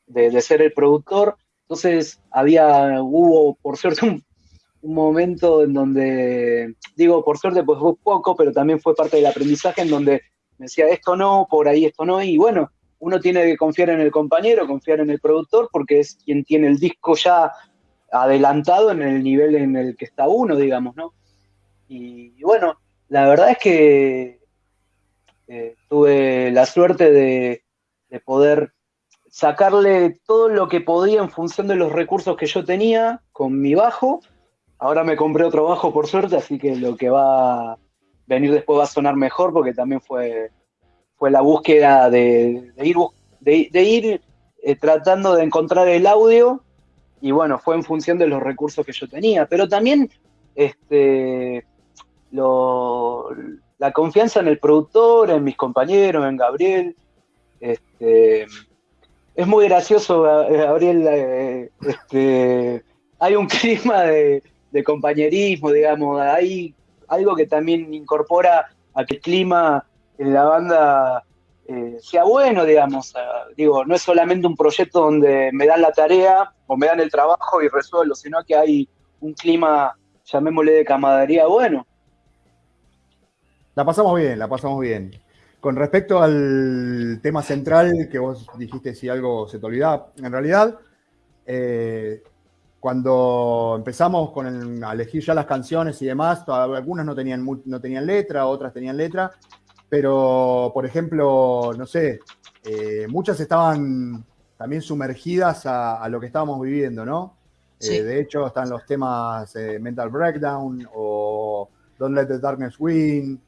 B: de, ser el productor, entonces había, hubo por suerte un, un, momento en donde, digo por suerte pues fue poco, pero también fue parte del aprendizaje en donde me decía esto no, por ahí esto no, y bueno, uno tiene que confiar en el compañero, confiar en el productor, porque es quien tiene el disco ya adelantado en el nivel en el que está uno, digamos, ¿no? Y, bueno, la verdad es que eh, tuve la suerte de, poder sacarle todo lo que podía en función de los recursos que yo tenía con mi bajo. Ahora me compré otro bajo por suerte, así que lo que va a venir después va a sonar mejor porque también fue, fue la búsqueda de, ir, de, ir eh, tratando de encontrar el audio y bueno, fue en función de los recursos que yo tenía, pero también este, la confianza en el productor, en mis compañeros, en Gabriel. Este, es muy gracioso, Gabriel. Eh, este, hay un clima de, compañerismo, digamos, hay algo que también incorpora a que el clima en la banda eh, sea bueno, digamos. digo, no es solamente un proyecto donde me dan la tarea o me dan el trabajo y resuelvo, sino que hay un clima, llamémosle de camaradería bueno.
C: La pasamos bien, la pasamos bien. Con respecto al tema central que vos dijiste si algo se te olvidaba, en realidad, eh, cuando empezamos con a elegir ya las canciones y demás, algunas no tenían, no tenían letra, otras tenían letra, pero, por ejemplo, no sé, eh, muchas estaban también sumergidas a, lo que estábamos viviendo, ¿no? Eh, de hecho, están los temas Mental Breakdown o Don't Let the Darkness Win,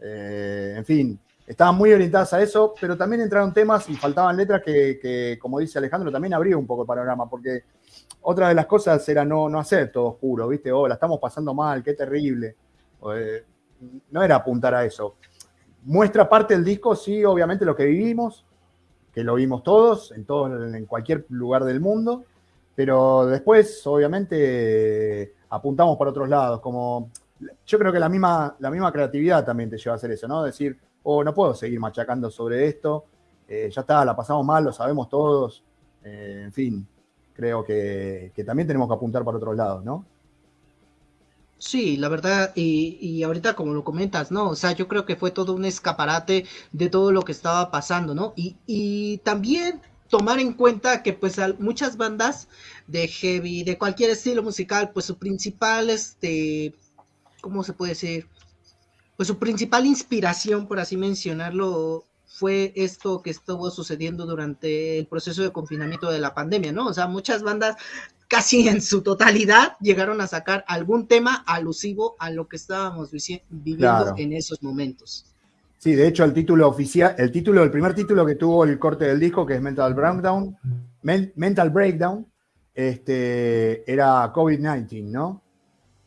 C: en fin, estaban muy orientadas a eso, pero también entraron temas y faltaban letras que, como dice Alejandro, también abrió un poco el panorama, porque otra de las cosas era no, no hacer todo oscuro, ¿viste? Oh, la estamos pasando mal, qué terrible. no era apuntar a eso muestra parte del disco, sí, obviamente lo que vivimos, que lo vimos todos, en, todo, en cualquier lugar del mundo, pero después, obviamente, apuntamos para otros lados, como yo creo que la misma, la misma creatividad también te lleva a hacer eso, ¿no? Decir, oh, no puedo seguir machacando sobre esto, eh, ya está, la pasamos mal, lo sabemos todos, eh, en fin, creo que, que también tenemos que apuntar para otros lados, ¿no?
A: Sí, la verdad, y, ahorita como lo comentas, ¿no? O sea, yo creo que fue todo un escaparate de todo lo que estaba pasando, ¿no? Y, y también tomar en cuenta que pues muchas bandas de heavy, de cualquier estilo musical, pues su principal, este, ¿cómo se puede decir? Pues su principal inspiración, por así mencionarlo, fue esto que estuvo sucediendo durante el proceso de confinamiento de la pandemia, ¿no? O sea, muchas bandas casi en su totalidad llegaron a sacar algún tema alusivo a lo que estábamos viviendo en esos momentos.
C: Sí, de hecho el título oficial, el título, el primer título que tuvo el corte del disco, que es Mental Breakdown, Mental Breakdown, este, era COVID-19, ¿no?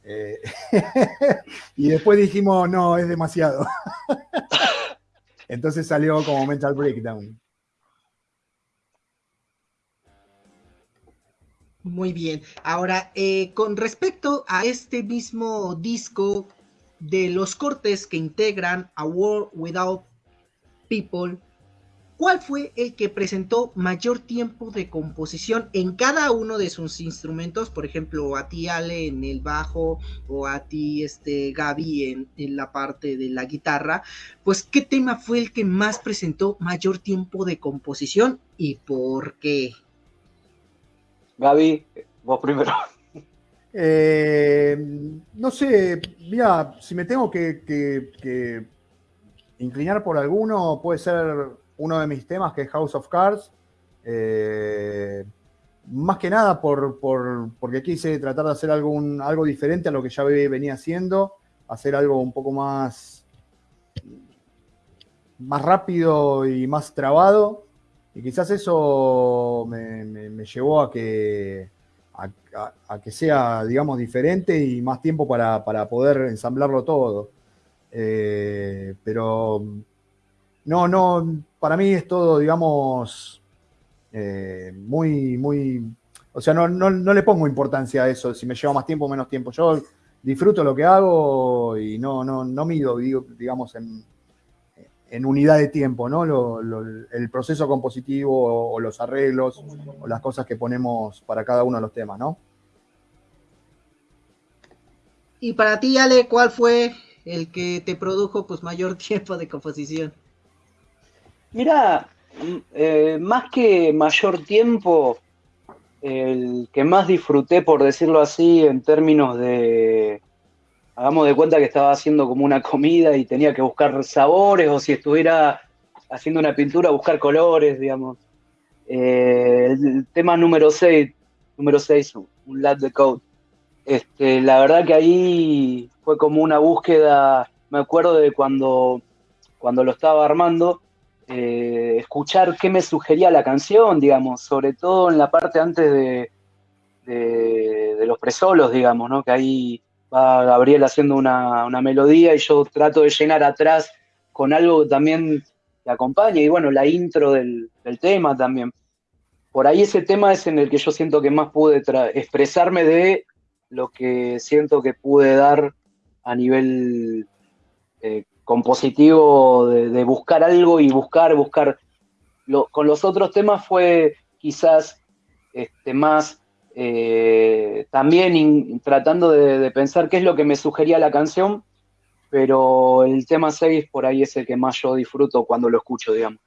C: Y después dijimos, no, es demasiado. Entonces salió como Mental Breakdown.
A: Muy bien. Ahora, eh, con respecto a este mismo disco de los cortes que integran A World Without People, ¿cuál fue el que presentó mayor tiempo de composición en cada uno de sus instrumentos? Por ejemplo, a ti Ale en el bajo o a ti este Gaby en, en la parte de la guitarra. Pues, ¿qué tema fue el que más presentó mayor tiempo de composición y por qué?
B: Gaby, vos primero.
C: Eh, no sé, mira, si me tengo que, inclinar por alguno, puede ser uno de mis temas que es House of Cards. Eh, más que nada por, porque quise tratar de hacer algo, algo diferente a lo que ya venía haciendo, hacer algo un poco más, más rápido y más trabado. Y quizás eso me, llevó a que, a, que sea, digamos, diferente y más tiempo para, poder ensamblarlo todo. Eh, pero no, no, para mí es todo, digamos, eh, muy, muy, o sea, no, no, no, le pongo importancia a eso, si me lleva más tiempo o menos tiempo. Yo disfruto lo que hago y no, no, no mido, digamos, en, en unidad de tiempo, ¿no? el proceso compositivo o, los arreglos o las cosas que ponemos para cada uno de los temas, ¿no?
A: Y para ti, Ale, ¿cuál fue el que te produjo pues mayor tiempo de composición?
B: Mira, eh, más que mayor tiempo, el que más disfruté, por decirlo así, en términos de, hagamos de cuenta que estaba haciendo como una comida y tenía que buscar sabores, o si estuviera haciendo una pintura, buscar colores, digamos. Eh, el, tema número 6, número 6, un lat de code. Este, la verdad que ahí fue como una búsqueda, me acuerdo de cuando, cuando lo estaba armando, eh, escuchar qué me sugería la canción, digamos, sobre todo en la parte antes de, de, de los presolos, digamos, ¿no? Que ahí va Gabriel haciendo una, melodía y yo trato de llenar atrás con algo también que acompañe, y bueno, la intro del, tema también. Por ahí ese tema es en el que yo siento que más pude expresarme de lo que siento que pude dar a nivel eh, compositivo, de, buscar algo y buscar, buscar. con los otros temas fue quizás este, más eh, también tratando de, pensar qué es lo que me sugería la canción, pero el tema 6 por ahí es el que más yo disfruto cuando lo escucho, digamos.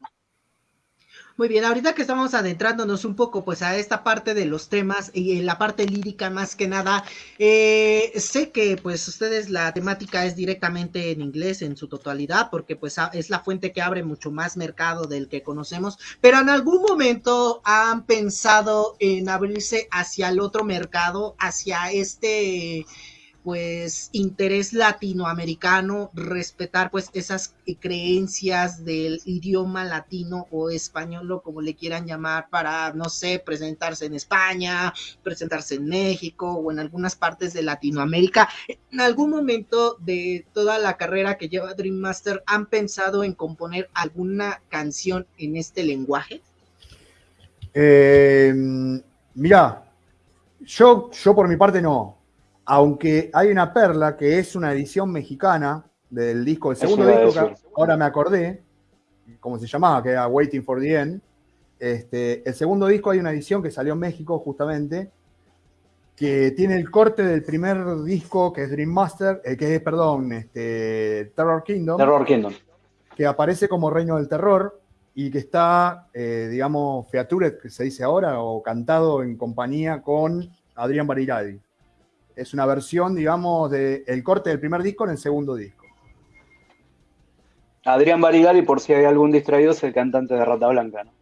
A: Muy bien, ahorita que estamos adentrándonos un poco pues a esta parte de los temas y en la parte lírica más que nada, eh, sé que pues ustedes la temática es directamente en inglés en su totalidad porque pues es la fuente que abre mucho más mercado del que conocemos, pero en algún momento han pensado en abrirse hacia el otro mercado, hacia este pues interés latinoamericano, respetar pues esas creencias del idioma latino o español o como le quieran llamar para, no sé, presentarse en España, presentarse en México o en algunas partes de Latinoamérica. En algún momento de toda la carrera que lleva Dream Master, ¿han pensado en componer alguna canción en este lenguaje?
C: Eh, mira, yo, yo por mi parte no aunque hay una perla que es una edición mexicana del disco, el segundo disco, que ahora me acordé, cómo se llamaba, que era Waiting for the End. Este, el segundo disco hay una edición que salió en México justamente, que tiene el corte del primer disco que es Dream Master, eh, que es, perdón, este, Terror Kingdom.
B: Terror Kingdom.
C: Que aparece como Reino del Terror y que está, eh, digamos, featured, que se dice ahora, o cantado en compañía con Adrián Bariladi. Es una versión, digamos, del corte del primer disco en el segundo disco.
B: Adrián Barigari, por si hay algún distraído, es el cantante de Rata Blanca, ¿no?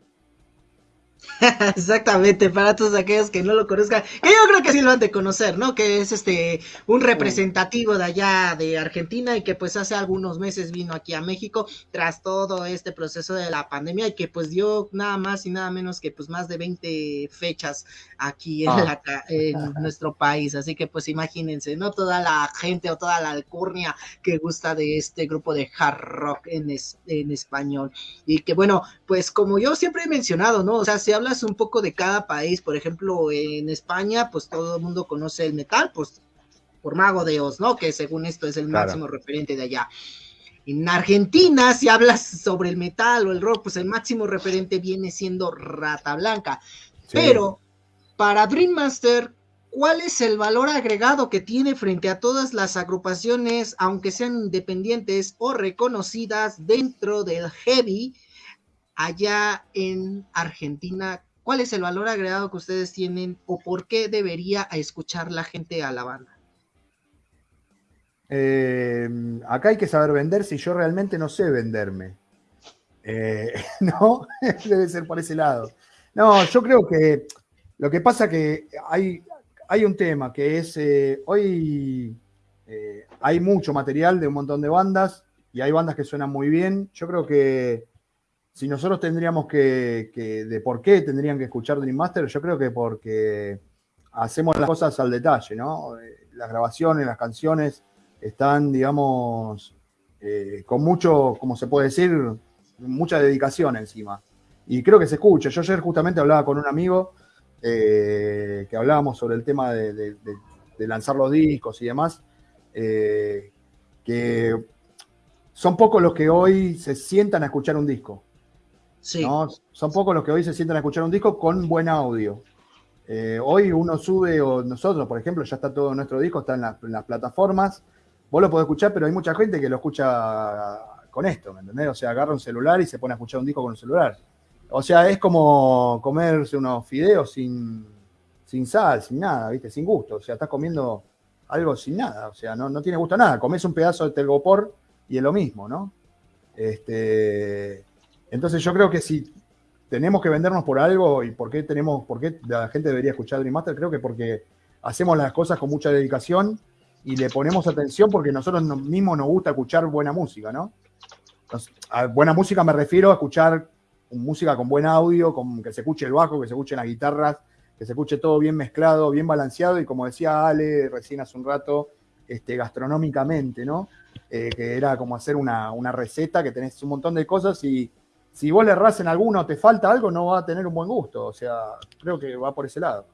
A: Exactamente, para todos aquellos que no lo conozcan, que yo creo que sí lo han de conocer, ¿no? Que es este un representativo de allá de Argentina y que pues hace algunos meses vino aquí a México tras todo este proceso de la pandemia y que pues dio nada más y nada menos que pues más de 20 fechas aquí en, ah. en nuestro país, así que pues imagínense, ¿no? Toda la gente o toda la alcurnia que gusta de este grupo de hard rock en, en español y que bueno, pues como yo siempre he mencionado, ¿no? O sea, si hablas un poco de cada país, por ejemplo, en España, pues todo el mundo conoce el metal, pues por Mago de Oz, ¿no? Que según esto es el máximo referente de allá. En Argentina, si hablas sobre el metal o el rock, pues el máximo referente viene siendo Rata Blanca. Pero para Dream Master, ¿cuál es el valor agregado que tiene frente a todas las agrupaciones, aunque sean independientes o reconocidas dentro del heavy? Allá en Argentina, ¿cuál es el valor agregado que ustedes tienen o por qué debería escuchar la gente a la banda?
C: Eh, acá hay que saber vender si yo realmente no sé venderme. Eh, no, debe ser por ese lado. No, yo creo que lo que pasa que hay, hay un tema que es, eh, hoy hay mucho material de un montón de bandas y hay bandas que suenan muy bien. Yo creo que si nosotros tendríamos que, de por qué tendrían que escuchar Dream Master, yo creo que porque hacemos las cosas al detalle, ¿no? Eh, las grabaciones, las canciones están, digamos, eh, con mucho, como se puede decir, mucha dedicación encima. Y creo que se escucha. Yo ayer justamente hablaba con un amigo eh, que hablábamos sobre el tema de, lanzar los discos y demás, que son pocos los que hoy se sientan a escuchar un disco. Sí. Son pocos los que hoy se sientan a escuchar un disco con buen audio. Eh, hoy uno sube, o nosotros, por ejemplo, ya está todo nuestro disco, está en, las plataformas. Vos lo podés escuchar, pero hay mucha gente que lo escucha con esto, ¿me entendés? O sea, agarra un celular y se pone a escuchar un disco con un celular. O sea, es como comerse unos fideos sin, sin sal, sin nada, ¿viste? Sin gusto. O sea, estás comiendo algo sin nada. O sea, no, no tiene gusto a nada. Comes un pedazo de telgopor y es lo mismo, ¿no? Este, entonces yo creo que si tenemos que vendernos por algo y por qué tenemos, por qué la gente debería escuchar Dream Master, creo que porque hacemos las cosas con mucha dedicación y le ponemos atención porque nosotros mismos nos gusta escuchar buena música, ¿no? a buena música me refiero a escuchar música con buen audio, con que se escuche el bajo, que se escuchen las guitarras, que se escuche todo bien mezclado, bien balanceado y como decía Ale recién hace un rato, este, gastronómicamente, ¿no? Eh, que era como hacer una, una receta, que tenés un montón de cosas y si vos le errás en alguno te falta algo, no va a tener un buen gusto. O sea, creo que va por ese lado.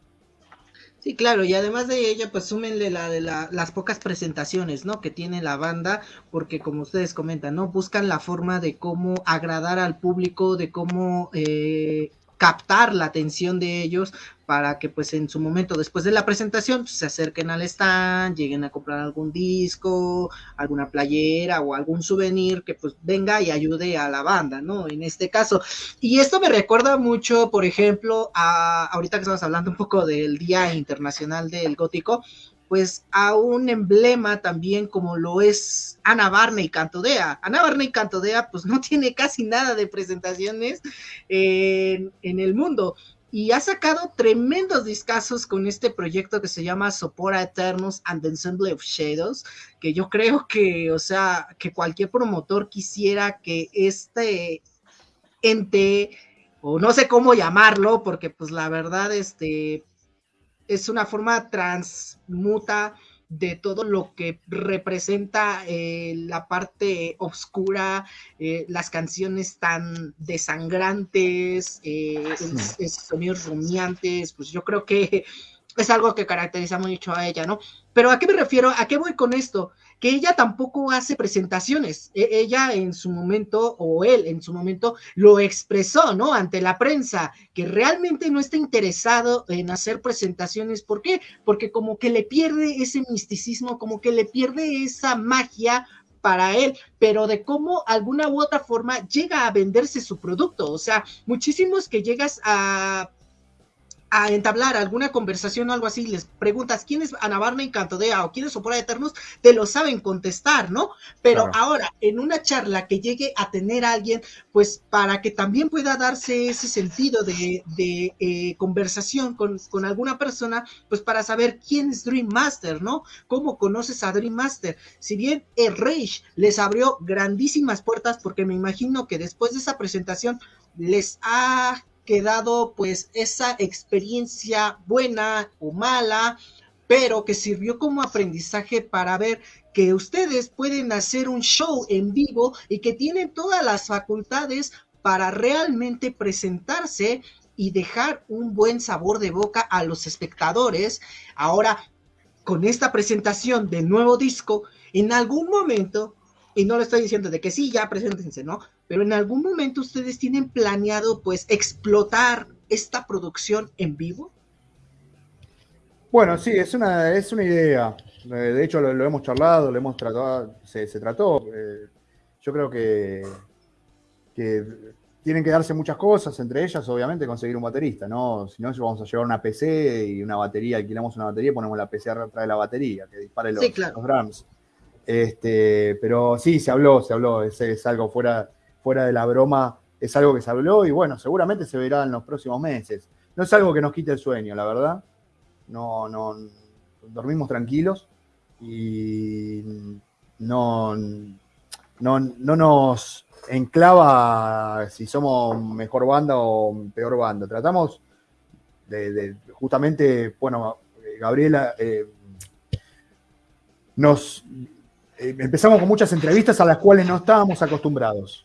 A: Sí, claro, y además de ella, pues súmenle la de las pocas presentaciones, ¿no? Que tiene la banda, porque como ustedes comentan, ¿no? Buscan la forma de cómo agradar al público, de cómo eh, captar la atención de ellos para que pues en su momento después de la presentación pues, se acerquen al stand, lleguen a comprar algún disco, alguna playera o algún souvenir que pues venga y ayude a la banda, ¿no? En este caso. Y esto me recuerda mucho, por ejemplo, a ahorita que estamos hablando un poco del Día Internacional del Gótico, pues a un emblema también como lo es Ana Barney Cantodea. Ana Barney Cantodea pues no tiene casi nada de presentaciones en, en el mundo y ha sacado tremendos discazos con este proyecto que se llama Sopora Eternus and the Ensemble of Shadows, que yo creo que, o sea, que cualquier promotor quisiera que este ente, o no sé cómo llamarlo, porque pues la verdad, este, es una forma transmuta de todo lo que representa eh, la parte oscura, eh, las canciones tan desangrantes, eh, sonidos rumiantes, pues yo creo que es algo que caracteriza mucho a ella, ¿no? Pero ¿a qué me refiero? ¿A qué voy con esto? Que ella tampoco hace presentaciones. E, ella en su momento, o él en su momento, lo expresó, ¿no? Ante la prensa, que realmente no está interesado en hacer presentaciones. ¿Por qué? Porque como que le pierde ese misticismo, como que le pierde esa magia para él, pero de cómo alguna u otra forma llega a venderse su producto. O sea, muchísimos que llegas a a entablar alguna conversación o algo así, les preguntas quién es Ana Barney Cantodea o quién es Sopora Eternos, te lo saben contestar, ¿no? Pero ahora, en una charla que llegue a tener a alguien, pues para que también pueda darse ese sentido de, eh, conversación con, con, alguna persona, pues para saber quién es Dream Master, ¿no? ¿Cómo conoces a Dream Master? Si bien el Rage les abrió grandísimas puertas, porque me imagino que después de esa presentación les ha quedado pues esa experiencia buena o mala, pero que sirvió como aprendizaje para ver que ustedes pueden hacer un show en vivo y que tienen todas las facultades para realmente presentarse y dejar un buen sabor de boca a los espectadores. Ahora, con esta presentación del nuevo disco, en algún momento y no le estoy diciendo de que sí, ya preséntense, ¿no? Pero en algún momento ustedes tienen planeado pues explotar esta producción en vivo.
C: Bueno, sí, es una, es una idea. Eh, de hecho, lo, hemos charlado, lo hemos tratado, se, trató. Eh, yo creo que, que tienen que darse muchas cosas, entre ellas, obviamente, conseguir un baterista, ¿no? Si no, vamos a llevar una PC y una batería, alquilamos una batería, ponemos la PC atrás de la batería, que dispare los, los drums. Este, pero sí, se habló, se habló, es, algo fuera, fuera de la broma, es algo que se habló y bueno, seguramente se verá en los próximos meses. No es algo que nos quite el sueño, la verdad. No, no, dormimos tranquilos y no, no, no nos enclava si somos mejor banda o peor banda. Tratamos de, justamente, bueno, Gabriela eh, nos empezamos con muchas entrevistas a las cuales no estábamos acostumbrados.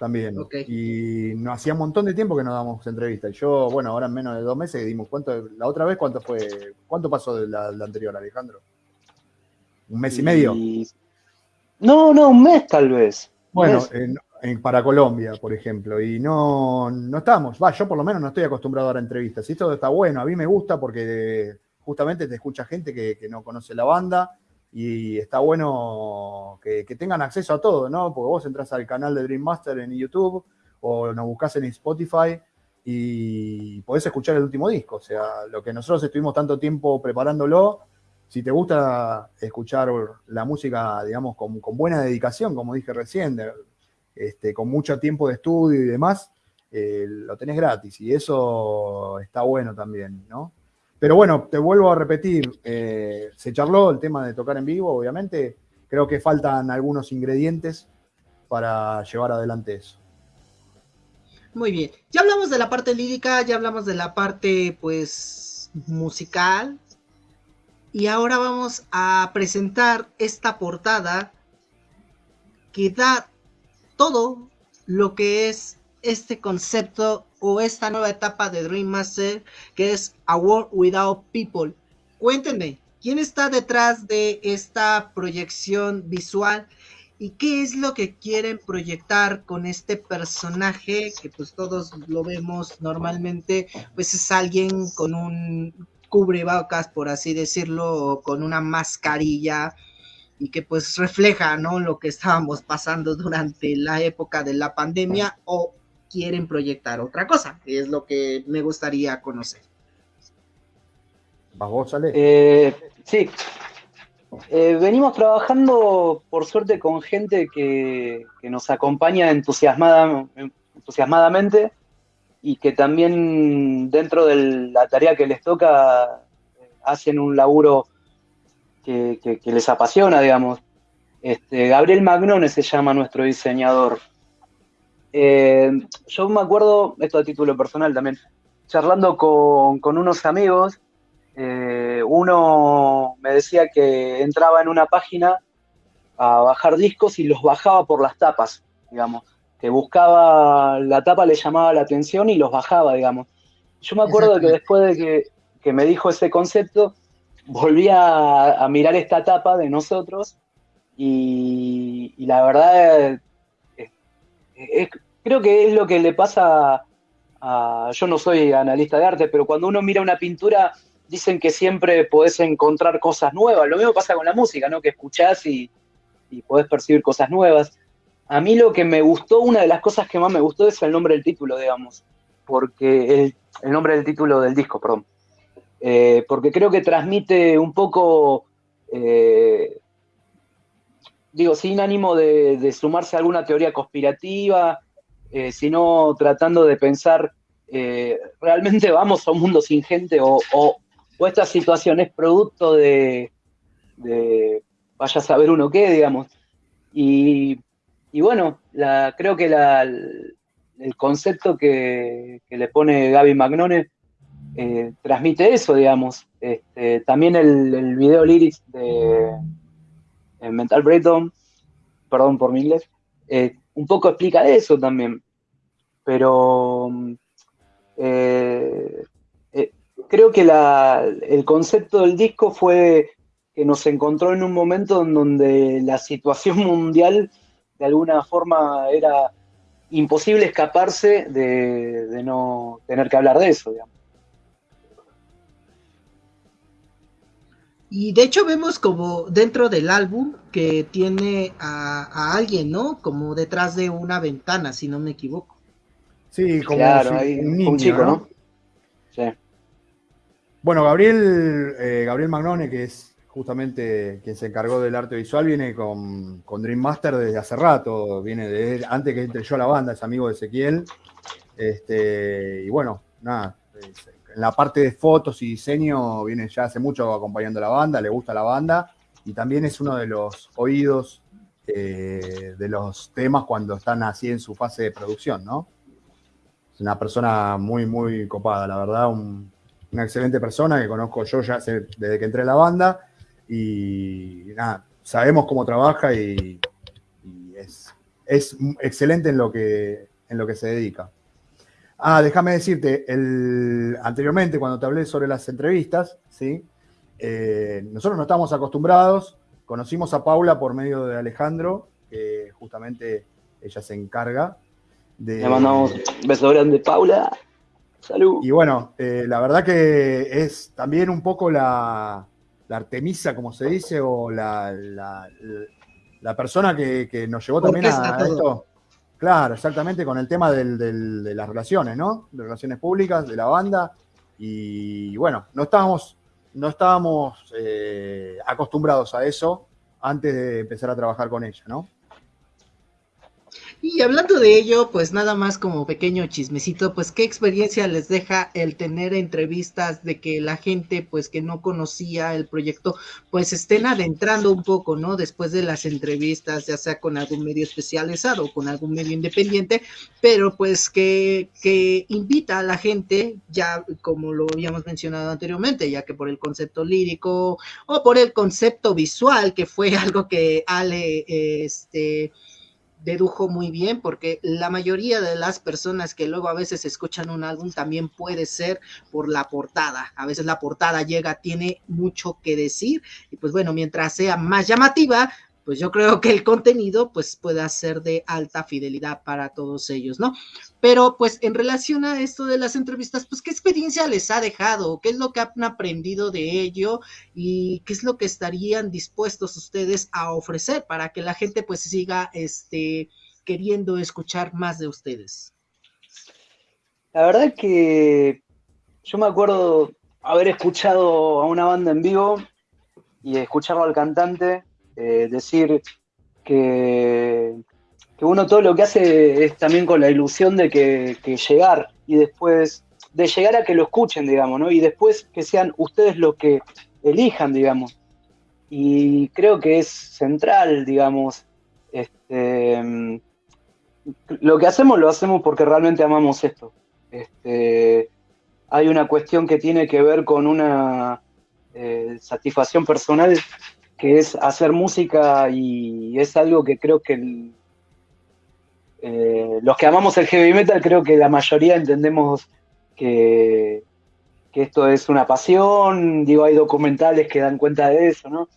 C: también. Y nos hacía un montón de tiempo que no damos entrevistas. Y yo, bueno, ahora en menos de dos meses dimos cuánto, la otra vez cuánto fue, cuánto pasó de la, anterior, Alejandro. ¿Un mes y, medio?
B: No, no, un mes tal vez.
C: Bueno, para Colombia, por ejemplo, y no, no estamos, va, yo por lo menos no estoy acostumbrado a dar entrevistas. Y esto está bueno, a mí me gusta porque justamente te escucha gente que, que no conoce la banda y está bueno que, tengan acceso a todo, ¿no? Porque vos entras al canal de Dream Master en YouTube o nos buscas en Spotify y podés escuchar el último disco. O sea, lo que nosotros estuvimos tanto tiempo preparándolo, si te gusta escuchar la música, digamos, con, buena dedicación, como dije recién, este, con mucho tiempo de estudio y demás, eh, lo tenés gratis y eso está bueno también, ¿no? Pero bueno, te vuelvo a repetir, eh, se charló el tema de tocar en vivo, obviamente. Creo que faltan algunos ingredientes para llevar adelante eso.
A: Muy bien. Ya hablamos de la parte lírica, ya hablamos de la parte, pues, musical. Y ahora vamos a presentar esta portada que da todo lo que es este concepto o esta nueva etapa de Dream Master que es A World Without People. Cuéntenme, ¿quién está detrás de esta proyección visual y qué es lo que quieren proyectar con este personaje que pues todos lo vemos normalmente, pues es alguien con un cubrebocas, por así decirlo, o con una mascarilla y que pues refleja, ¿no? Lo que estábamos pasando durante la época de la pandemia o quieren proyectar otra cosa, que es lo que me gustaría conocer.
C: ¿Vos, Ale?
B: Eh, sí. Eh, venimos trabajando, por suerte, con gente que, nos acompaña entusiasmada, entusiasmadamente y que también dentro de la tarea que les toca hacen un laburo que, les apasiona, digamos. Este, Gabriel Magnone se llama nuestro diseñador. Eh, yo me acuerdo, esto a título personal también, charlando con, unos amigos, eh, uno me decía que entraba en una página a bajar discos y los bajaba por las tapas, digamos, que buscaba la tapa, le llamaba la atención y los bajaba, digamos. Yo me acuerdo que después de que, me dijo ese concepto, volví a, mirar esta tapa de nosotros y, la verdad es, creo que es lo que le pasa a, yo no soy analista de arte, pero cuando uno mira una pintura, dicen que siempre podés encontrar cosas nuevas. Lo mismo pasa con la música, ¿no? Que escuchás y, y podés percibir cosas nuevas. A mí lo que me gustó, una de las cosas que más me gustó es el nombre del título, digamos, porque el, nombre del título del disco, perdón. Eh, porque creo que transmite un poco, eh, digo, sin ánimo de, sumarse a alguna teoría conspirativa, eh, sino tratando de pensar, eh, ¿realmente vamos a un mundo sin gente o, esta situación es producto de, vaya a saber uno qué, digamos? Y, bueno, creo que el concepto que, le pone Gaby Magnone eh, transmite eso, digamos. Este, también el, video lyrics de Mental Breakdown, perdón por mi inglés, un poco explica eso también. Pero eh, eh, creo que el concepto del disco fue que nos encontró en un momento en donde la situación mundial de alguna forma era imposible escaparse de, no tener que hablar de eso,
A: Y de hecho vemos como dentro del álbum que tiene a, alguien, ¿no? Como detrás de una ventana, si no me equivoco.
C: Sí, como un, chico, ¿no? Sí. Bueno, Gabriel, eh, Gabriel Magnone, que es justamente quien se encargó del arte visual, viene con, Dream Master desde hace rato, viene de antes que entre yo a la banda, es amigo de Ezequiel. Este, y bueno, nada, en la parte de fotos y diseño viene ya hace mucho acompañando a la banda, le gusta la banda y también es uno de los oídos eh, de los temas cuando están así en su fase de producción, ¿no? Es una persona muy, muy copada, la verdad, una excelente persona que conozco yo ya desde que entré a la banda y nada, sabemos cómo trabaja y, es es excelente en lo que, en lo que se dedica. Ah, déjame decirte, el, anteriormente cuando te hablé sobre las entrevistas, ¿sí? Eh, nosotros no estamos acostumbrados, conocimos a Paula por medio de Alejandro, que justamente ella se encarga de...
B: Le mandamos un beso grande, Paula. Salud.
C: Y bueno, eh, la verdad que es también un poco la, Artemisa, como se dice, o la, la, persona que, nos llevó también a, esto. Claro, exactamente, con el tema de las relaciones, ¿no? De relaciones públicas, de la banda. Y bueno, no estábamos, no estábamos eh, acostumbrados a eso antes de empezar a trabajar con ella, ¿no?
A: Y hablando de ello, pues nada más como pequeño chismecito, pues qué experiencia les deja el tener entrevistas de que la gente pues que no conocía el proyecto pues estén adentrando un poco, ¿no? Después de las entrevistas, ya sea con algún medio especializado o con algún medio independiente, pero pues que, que invita a la gente, ya como lo habíamos mencionado anteriormente, ya que por el concepto lírico o por el concepto visual, que fue algo que Ale, este, dedujo muy bien porque la mayoría de las personas que luego a veces escuchan un álbum también puede ser por la portada. A veces la portada llega, tiene mucho que decir y pues bueno, mientras sea más llamativa, pues yo creo que el contenido pues pueda ser de alta fidelidad para todos ellos, ¿no? Pero pues en relación a esto de las entrevistas, pues qué experiencia les ha dejado, qué es lo que han aprendido de ello y qué es lo que estarían dispuestos ustedes a ofrecer para que la gente pues siga este queriendo escuchar más de ustedes.
B: La verdad que yo me acuerdo haber escuchado a una banda en vivo y escucharlo al cantante eh, decir que, uno todo lo que hace es también con la ilusión de que, llegar y después, de llegar a que lo escuchen, digamos, ¿no? Y después que sean ustedes los que elijan, digamos. Y creo que es central, digamos, este, lo que hacemos lo hacemos porque realmente amamos esto. Este, hay una cuestión que tiene que ver con una eh, satisfacción personal que es hacer música y es algo que creo que eh, los que amamos el heavy metal creo que la mayoría entendemos que, esto es una pasión, digo, hay documentales que dan cuenta de eso, ¿no?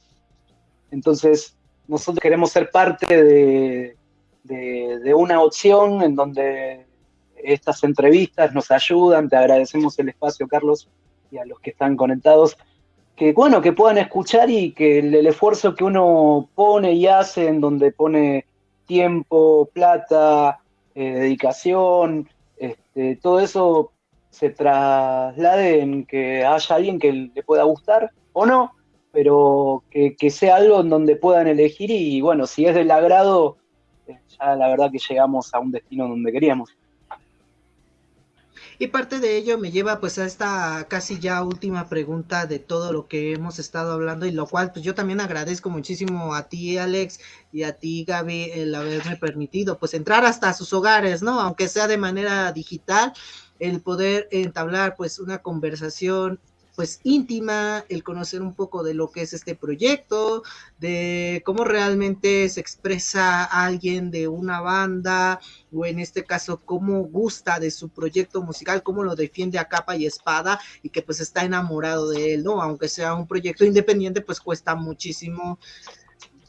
B: Entonces, nosotros queremos ser parte de, de una opción en donde estas entrevistas nos ayudan, te agradecemos el espacio, Carlos, y a los que están conectados que bueno, que puedan escuchar y que el, esfuerzo que uno pone y hace, en donde pone tiempo, plata, eh, dedicación, este, todo eso se traslade en que haya alguien que le pueda gustar o no, pero que, que sea algo en donde puedan elegir y bueno, si es del agrado, eh, ya la verdad que llegamos a un destino donde queríamos.
A: Y parte de ello me lleva pues a esta casi ya última pregunta de todo lo que hemos estado hablando y lo cual pues yo también agradezco muchísimo a ti Alex y a ti Gaby el haberme permitido pues entrar hasta sus hogares, ¿no? Aunque sea de manera digital, el poder entablar pues una conversación pues íntima, el conocer un poco de lo que es este proyecto, de cómo realmente se expresa alguien de una banda, o en este caso, cómo gusta de su proyecto musical, cómo lo defiende a capa y espada, y que pues está enamorado de él, ¿no? Aunque sea un proyecto independiente, pues cuesta muchísimo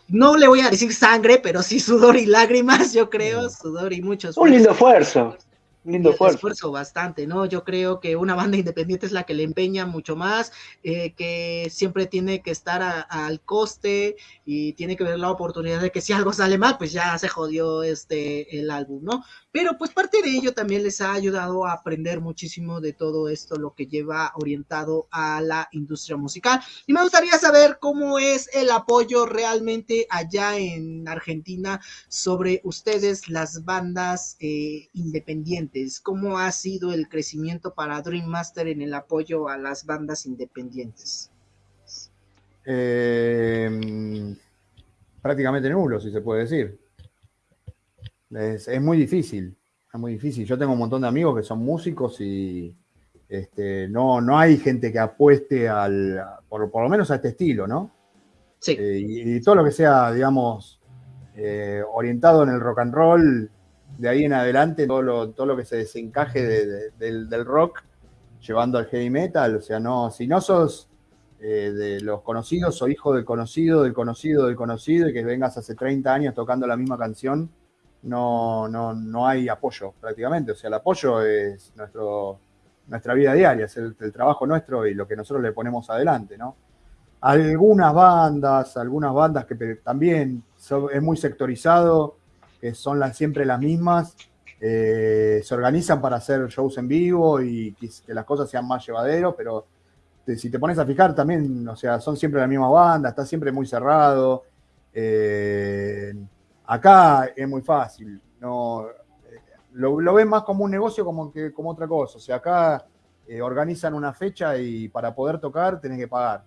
A: no le voy a decir sangre, pero sí sudor y lágrimas, yo creo, sudor y muchos.
B: Un lindo esfuerzo.
A: Lindo esfuerzo. bastante, ¿no? Yo creo que una banda independiente es la que le empeña mucho más, eh, que siempre tiene que estar al coste y tiene que ver la oportunidad de que si algo sale mal, pues ya se jodió este el álbum, ¿no? Pero pues parte de ello también les ha ayudado a aprender muchísimo de todo esto, lo que lleva orientado a la industria musical. Y me gustaría saber cómo es el apoyo realmente allá en Argentina sobre ustedes, las bandas eh, independientes. ¿Cómo ha sido el crecimiento para Dream Master en el apoyo a las bandas independientes?
C: Eh, prácticamente nulo, si se puede decir. Es, muy difícil, es muy difícil. Yo tengo un montón de amigos que son músicos y este, no, no hay gente que apueste al, por, lo menos a este estilo, ¿no?
A: Sí.
C: Eh, y, todo lo que sea, digamos, eh, orientado en el rock and roll, de ahí en adelante todo lo, todo lo que se desencaje del, rock, llevando al heavy metal, o sea, no, si no sos eh, de los conocidos o hijo del conocido, del conocido, del conocido, y que vengas hace 30 años tocando la misma canción, no, no, no hay apoyo prácticamente, o sea, el apoyo es nuestro, nuestra vida diaria, es el, el trabajo nuestro y lo que nosotros le ponemos adelante, ¿no? algunas bandas, algunas bandas que también es muy sectorizado, que son siempre las mismas, eh, se organizan para hacer shows en vivo y que, las cosas sean más llevaderos, pero si te pones a fijar también, o sea, son siempre la misma banda, está siempre muy cerrado. Eh, acá es muy fácil, no, eh, lo, ven más como un negocio como, que, como otra cosa. O sea, acá organizan una fecha y para poder tocar tenés que pagar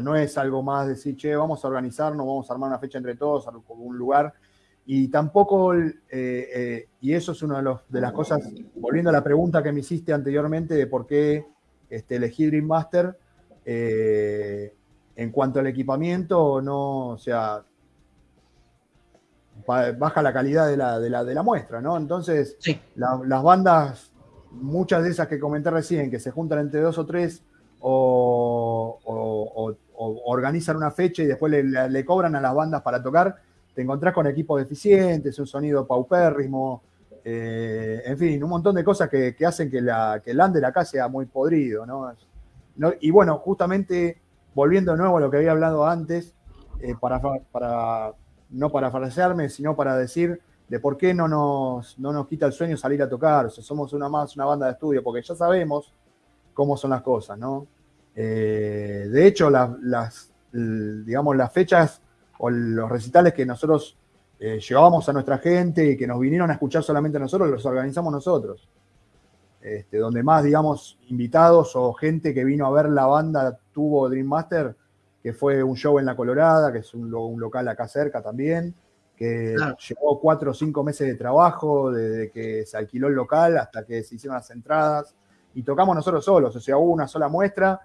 C: no es algo más decir, che, vamos a organizarnos, vamos a armar una fecha entre todos, un lugar. Y tampoco, eh, eh, y eso es una de, las cosas, volviendo a la pregunta que me hiciste anteriormente de por qué este, elegí Dream Master, eh, en cuanto al equipamiento, no, o sea, baja la calidad de la, de la, muestra, ¿no? Entonces, las bandas, muchas de esas que comenté recién, que se juntan entre dos o tres, o, organizan una fecha y después le, cobran a las bandas para tocar, te encontrás con equipos deficientes, un sonido paupérrimo, eh, en fin, un montón de cosas que, hacen que, la, que el under acá sea muy podrido, ¿no? Y bueno, justamente volviendo de nuevo a lo que había hablado antes, eh, para, no para parafrasearme, sino para decir de por qué no nos, no nos quita el sueño salir a tocar, o sea, somos una más una banda de estudio, porque ya sabemos cómo son las cosas, ¿no? Eh, de hecho, digamos, las fechas o los recitales que nosotros eh, llevábamos a nuestra gente y que nos vinieron a escuchar solamente nosotros, los organizamos nosotros. Este, donde más, digamos, invitados o gente que vino a ver la banda tuvo Dream Master, que fue un show en La Colorada, que es un, local acá cerca también, que llevó cuatro o cinco meses de trabajo, desde que se alquiló el local hasta que se hicieron las entradas, y tocamos nosotros solos, o sea, hubo una sola muestra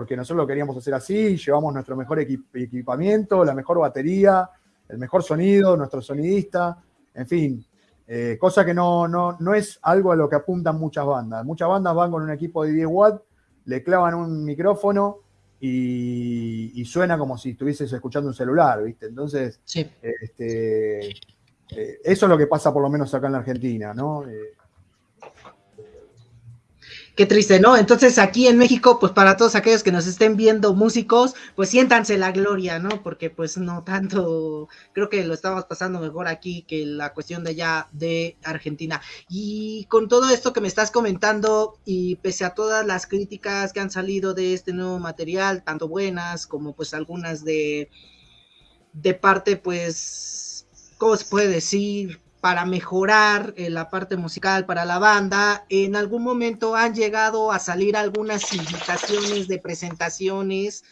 C: porque nosotros lo queríamos hacer así, llevamos nuestro mejor equipamiento, la mejor batería, el mejor sonido, nuestro sonidista, en fin, eh, cosa que no, no, es algo a lo que apuntan muchas bandas. Muchas bandas van con un equipo de 10 watts, le clavan un micrófono y, suena como si estuvieses escuchando un celular, ¿viste? Entonces, este, eh, eso es lo que pasa por lo menos acá en la Argentina, ¿no? Eh,
A: Qué triste, ¿no? Entonces aquí en México, pues para todos aquellos que nos estén viendo músicos, pues siéntanse la gloria, ¿no? Porque pues no tanto, creo que lo estamos pasando mejor aquí que la cuestión de allá de Argentina. Y con todo esto que me estás comentando y pese a todas las críticas que han salido de este nuevo material, tanto buenas como pues algunas de, de parte pues, ¿cómo se puede decir? Para mejorar eh, la parte musical para la banda. En algún momento han llegado a salir algunas invitaciones de presentaciones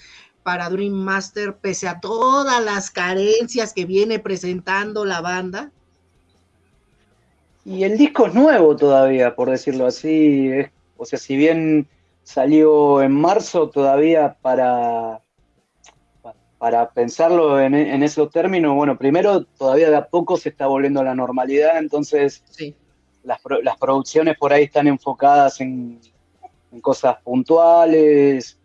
A: para Dream Master, pese a todas las carencias que viene presentando la banda.
B: Y el disco es nuevo todavía, por decirlo así. o sea, si bien salió en marzo, todavía para para pensarlo en, esos términos, bueno, primero todavía de a poco se está volviendo a la normalidad, entonces las, producciones por ahí están enfocadas en, cosas puntuales,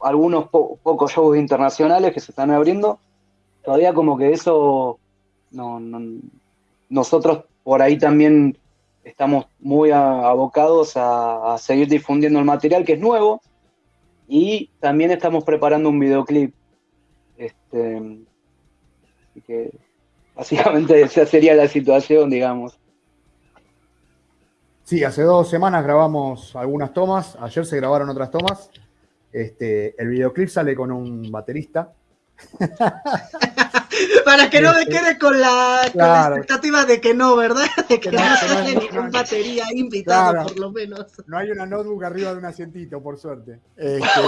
B: algunos pocos shows internacionales que se están abriendo, todavía como que eso, no, nosotros por ahí también estamos muy abocados a seguir difundiendo el material que es nuevo y también estamos preparando un videoclip este, así que básicamente esa sería la situación, digamos.
C: Sí, hace dos semanas grabamos algunas tomas, ayer se grabaron otras tomas. Este, el videoclip sale con un baterista.
A: Para que no me este, quede con la, expectativa de que no, ¿verdad? De que, no, sale ningún batería invitado, por lo menos.
C: No hay una notebook arriba de un asientito, por suerte.
A: Este,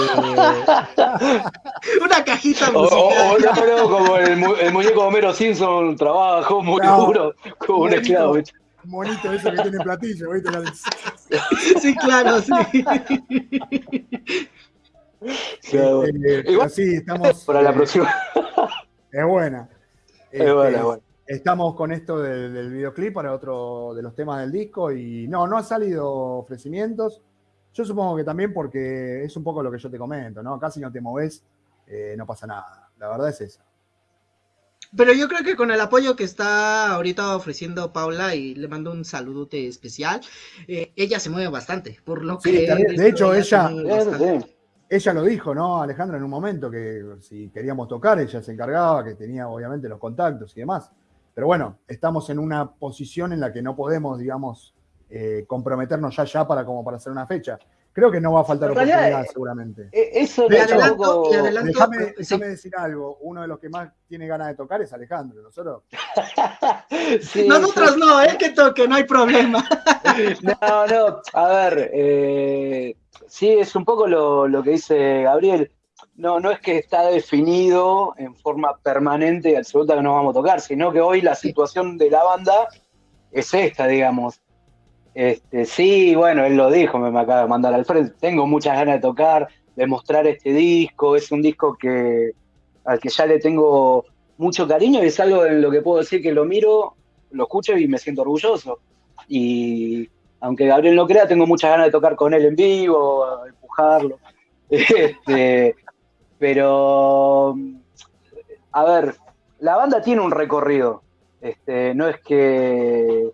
A: una cajita musical.
B: O, como el, muñeco Homero Simpson trabajó muy duro como un esclavo.
C: Monito eso que tiene platillo, ¿viste?
A: Sí, claro, sí.
C: Este, sí, estamos.
B: Para la próxima.
C: Es buena. Este, estamos con esto del videoclip para otro de los temas del disco y no, no han salido ofrecimientos. Yo supongo que también porque es un poco lo que yo te comento, ¿no? Casi no te moves, eh, no pasa nada. La verdad es esa.
A: Pero yo creo que con el apoyo que está ahorita ofreciendo Paula y le mando un saludote especial, eh, ella se mueve bastante, por lo que...
C: De hecho, ella, ella lo dijo, ¿no, Alejandra, en un momento, que si queríamos tocar, ella se encargaba, que tenía obviamente los contactos y demás. Pero bueno, estamos en una posición en la que no podemos, digamos, eh, comprometernos ya ya para como para hacer una fecha. Creo que no va a faltar oportunidad, eh, seguramente.
B: Eh, eso
C: de adelanto, déjame, decir algo. Uno de los que más tiene ganas de tocar es Alejandro. Nosotros.
A: Nosotros no, él que toque, no hay problema.
B: no, no. A ver, eh, sí, es un poco lo, lo, que dice Gabriel. No, no es que está definido en forma permanente y absoluta que no vamos a tocar, sino que hoy la situación de la banda es esta, digamos este, sí, bueno, él lo dijo, me, acaba de mandar al frente. Tengo muchas ganas de tocar, de mostrar este disco. Es un disco que al que ya le tengo mucho cariño y es algo en lo que puedo decir que lo miro, lo escucho y me siento orgulloso. Y aunque Gabriel no crea, tengo muchas ganas de tocar con él en vivo, empujarlo. Este, pero, a ver, la banda tiene un recorrido. Este, no es que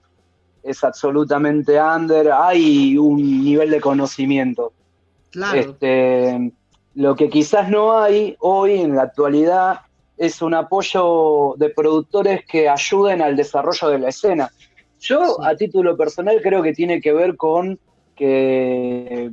B: es absolutamente under, hay un nivel de conocimiento.
A: Claro.
B: Este, lo que quizás no hay hoy en la actualidad es un apoyo de productores que ayuden al desarrollo de la escena. Yo, a título personal, creo que tiene que ver con que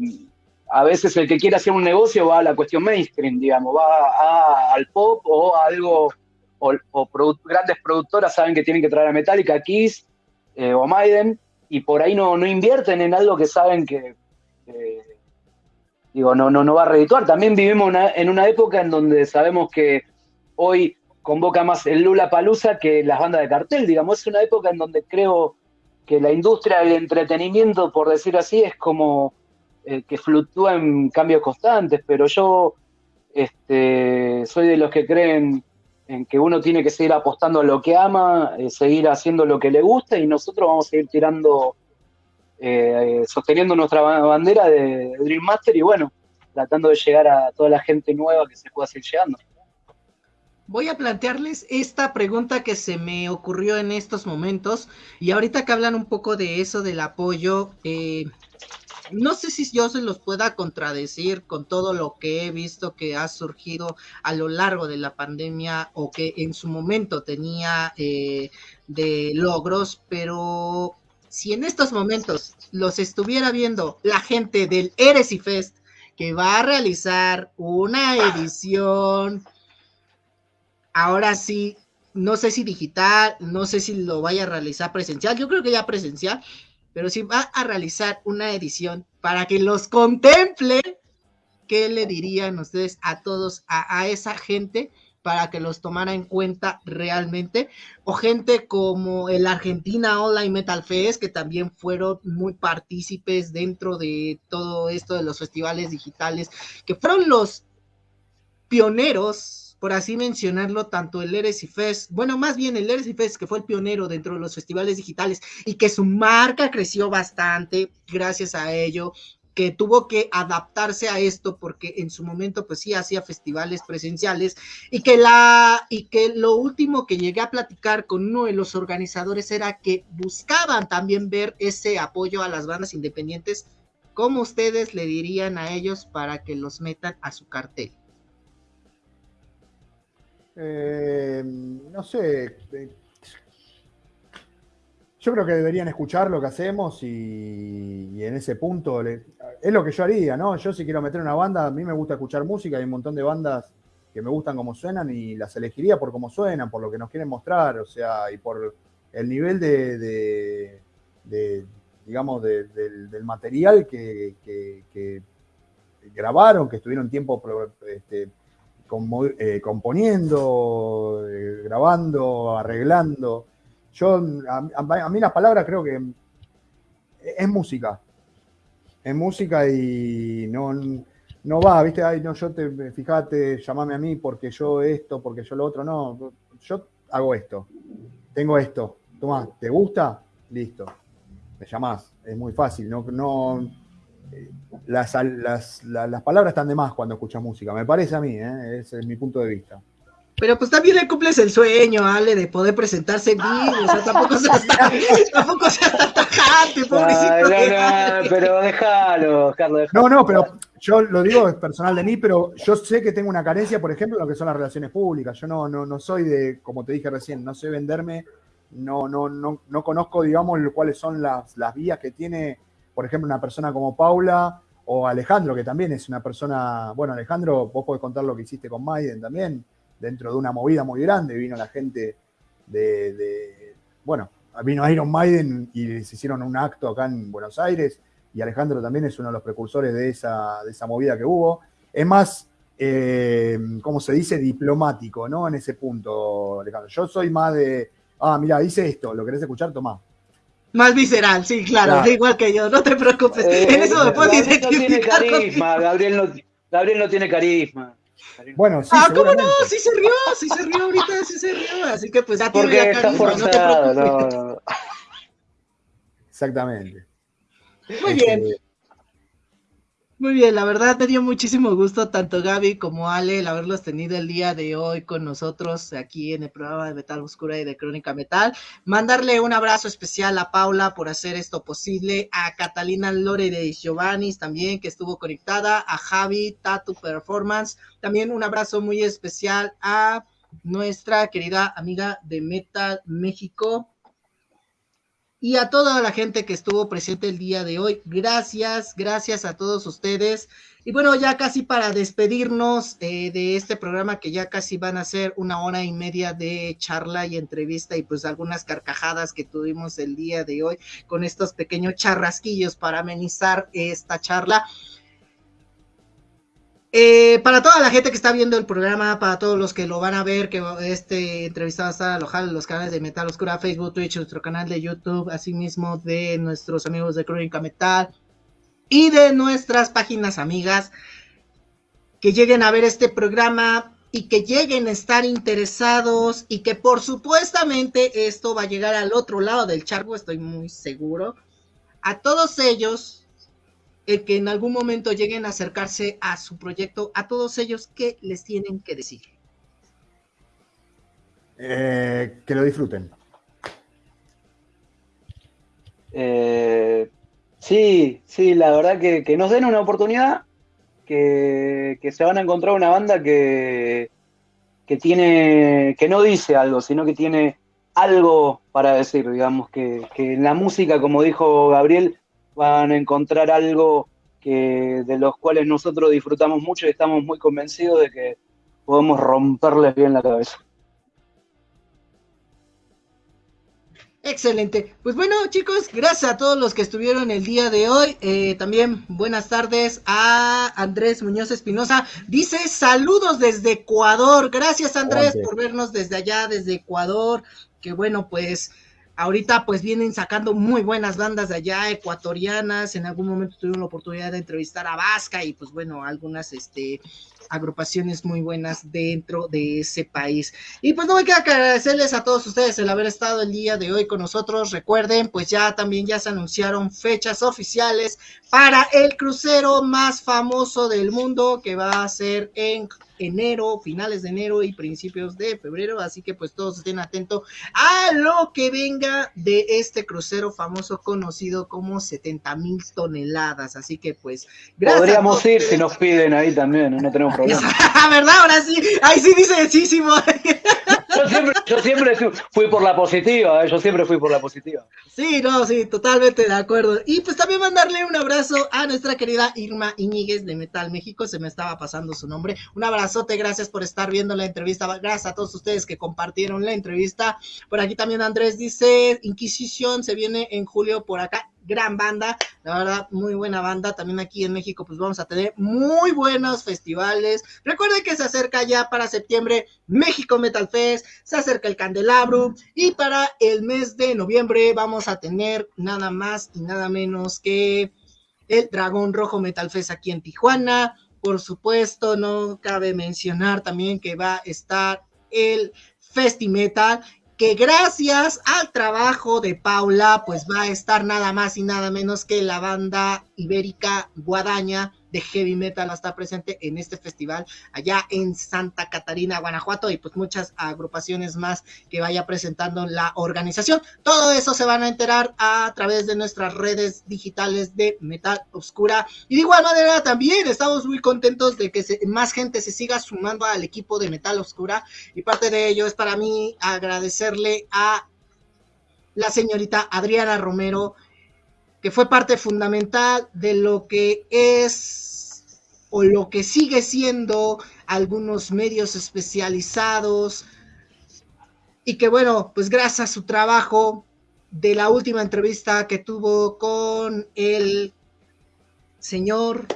B: a veces el que quiere hacer un negocio va a la cuestión mainstream, digamos, va al pop o a algo, o, grandes productoras saben que tienen que traer a Metallica, Kiss, eh, o Maiden, y por ahí no, no invierten en algo que saben que, digo, no, no, no va a redituar. También vivimos en una época en donde sabemos que hoy convoca más el Lula Palusa que las bandas de cartel, digamos, es una época en donde creo que la industria del entretenimiento, por decir así, es como eh, que fluctúa en cambios constantes, pero yo este, soy de los que creen en que uno tiene que seguir apostando a lo que ama, eh, seguir haciendo lo que le gusta y nosotros vamos a seguir tirando, eh, sosteniendo nuestra bandera de, Dream Master y bueno, tratando de llegar a toda la gente nueva que se pueda seguir llegando.
A: Voy a plantearles esta pregunta que se me ocurrió en estos momentos y ahorita que hablan un poco de eso del apoyo, eh, no sé si yo se los pueda contradecir con todo lo que he visto que ha surgido a lo largo de la pandemia o que en su momento tenía eh, de logros, pero si en estos momentos los estuviera viendo la gente del Eres y Fest que va a realizar una edición, ahora sí, no sé si digital, no sé si lo vaya a realizar presencial, yo creo que ya presencial, pero si va a realizar una edición para que los contemple, ¿qué le dirían ustedes a todos, a, esa gente? para que los tomara en cuenta realmente, o gente como el Argentina Online Metal Fest, que también fueron muy partícipes dentro de todo esto de los festivales digitales, que fueron los pioneros por así mencionarlo, tanto el Eres y Fest, bueno, más bien el Eres y Fest, que fue el pionero dentro de los festivales digitales y que su marca creció bastante gracias a ello, que tuvo que adaptarse a esto porque en su momento pues sí hacía festivales presenciales y que la y que lo último que llegué a platicar con uno de los organizadores era que buscaban también ver ese apoyo a las bandas independientes. ¿Cómo ustedes le dirían a ellos para que los metan a su cartel?
C: Eh, no sé. Eh, yo creo que deberían escuchar lo que hacemos y, en ese punto es lo que yo haría, ¿no? Yo si quiero meter una banda, a mí me gusta escuchar música, hay un montón de bandas que me gustan como suenan y las elegiría por cómo suenan, por lo que nos quieren mostrar, o sea, y por el nivel de, digamos, del, material que, grabaron, que estuvieron tiempo este, eh, componiendo, eh, grabando, arreglando. Yo, a, mí las palabras creo que es música. Es música y no, no va, ¿viste? Ay, no, yo te, fíjate, llamame a mí porque yo esto, porque yo lo otro. No, yo hago esto. Tengo esto. Toma, ¿te gusta? Listo. Me llamás. Es muy fácil. No, no, eh, las, las, palabras están de más cuando escuchas música. Me parece a mí, ¿eh? ese es mi punto de vista.
A: Pero pues también le cumples el sueño, Ale, de poder presentarse en vivo. O sea, tampoco seas tan, tampoco seas tan tajante, pobrecito.
B: No, no, pero déjalo, Carlos.
C: No, no, pero yo lo digo es personal de mí, pero yo sé que tengo una carencia, por ejemplo, en lo que son las relaciones públicas. Yo no, no, no soy de, como te dije recién, no sé venderme, no, no, no, no conozco, digamos, cuáles son las, las vías que tiene, por ejemplo, una persona como Paula o Alejandro, que también es una persona, bueno, Alejandro, vos podés contar lo que hiciste con Maiden también dentro de una movida muy grande, vino la gente de, bueno, vino Iron Maiden y se hicieron un acto acá en Buenos Aires, y Alejandro también es uno de los precursores de esa, de esa movida que hubo. Es más, eh, ¿cómo se dice? Diplomático, ¿no? En ese punto, Alejandro. Yo soy más de, ah, mira, dice esto, ¿lo querés escuchar? Tomá.
A: Más visceral, sí, claro, igual que yo, no te preocupes.
B: Eh, en eso me puedo identificar. No tiene carisma, Gabriel no, Gabriel no tiene carisma.
C: Bueno, sí.
A: Ah, ¿cómo no? Sí se rió, sí se rió ahorita, sí se rió. Así que pues ya
B: Porque está forzado, no,
C: Exactamente.
A: Muy bien. Muy bien, la verdad me dio muchísimo gusto tanto Gaby como Ale el haberlos tenido el día de hoy con nosotros aquí en el programa de Metal Oscura y de Crónica Metal. Mandarle un abrazo especial a Paula por hacer esto posible, a Catalina Lore de Giovanni también que estuvo conectada, a Javi Tatu Performance, también un abrazo muy especial a nuestra querida amiga de Metal México, y a toda la gente que estuvo presente el día de hoy. Gracias, gracias a todos ustedes. Y bueno, ya casi para despedirnos eh, de este programa que ya casi van a ser una hora y media de charla y entrevista y pues algunas carcajadas que tuvimos el día de hoy con estos pequeños charrasquillos para amenizar esta charla. Eh, para toda la gente que está viendo el programa, para todos los que lo van a ver, que este entrevistado está alojado en los canales de Metal Oscura, Facebook, Twitch, nuestro canal de YouTube, asimismo de nuestros amigos de Crónica Metal y de nuestras páginas amigas que lleguen a ver este programa y que lleguen a estar interesados y que por supuestamente esto va a llegar al otro lado del charco, estoy muy seguro. A todos ellos el que en algún momento lleguen a acercarse a su proyecto, a todos ellos, ¿qué les tienen que decir?
C: Eh, que lo disfruten.
B: Eh, sí, sí, la verdad que, nos den una oportunidad, que, se van a encontrar una banda que, que tiene, que no dice algo, sino que tiene algo para decir, digamos, que, que en la música, como dijo Gabriel, van a encontrar algo que, de los cuales nosotros disfrutamos mucho y estamos muy convencidos de que podemos romperles bien la cabeza.
A: Excelente. Pues bueno, chicos, gracias a todos los que estuvieron el día de hoy. Eh, también buenas tardes a Andrés Muñoz Espinosa. Dice saludos desde Ecuador. Gracias, Andrés, por vernos desde allá, desde Ecuador. Que bueno, pues Ahorita pues vienen sacando muy buenas bandas de allá, ecuatorianas. En algún momento tuvieron la oportunidad de entrevistar a Vasca y pues bueno, algunas este, agrupaciones muy buenas dentro de ese país. Y pues no me queda agradecerles a todos ustedes el haber estado el día de hoy con nosotros. Recuerden, pues ya también ya se anunciaron fechas oficiales para el crucero más famoso del mundo que va a ser en enero, finales de enero y principios de febrero, así que pues todos estén atentos a lo que venga de este crucero famoso conocido como 70 mil toneladas, así que pues
B: gracias. Podríamos ir si nos piden ahí también, no tenemos problema.
A: ¿Verdad? Ahora sí, ahí sí dice sí,
B: yo siempre, yo siempre fui por la positiva, ¿eh? yo siempre fui por la positiva.
A: Sí, no, sí, totalmente de acuerdo. Y pues también mandarle un abrazo a nuestra querida Irma Iñiguez de Metal México, se me estaba pasando su nombre. Un abrazote, gracias por estar viendo la entrevista, gracias a todos ustedes que compartieron la entrevista. Por aquí también Andrés dice, Inquisición se viene en julio por acá gran banda, la verdad, muy buena banda. También aquí en México, pues vamos a tener muy buenos festivales. Recuerden que se acerca ya para septiembre México Metal Fest, se acerca el Candelabro y para el mes de noviembre vamos a tener nada más y nada menos que el Dragón Rojo Metal Fest aquí en Tijuana. Por supuesto, no cabe mencionar también que va a estar el Festimetal, que gracias al trabajo de Paula, pues va a estar nada más y nada menos que la banda ibérica Guadaña de heavy metal está presente en este festival allá en Santa Catarina, Guanajuato, y pues muchas agrupaciones más que vaya presentando la organización. Todo eso se van a enterar a través de nuestras redes digitales de Metal Oscura. Y de igual manera también estamos muy contentos de que más gente se siga sumando al equipo de Metal Oscura. Y parte de ello es para mí agradecerle a la señorita Adriana Romero, que fue parte fundamental de lo que es o lo que sigue siendo algunos medios especializados. Y que bueno, pues gracias a su trabajo de la última entrevista que tuvo con el señor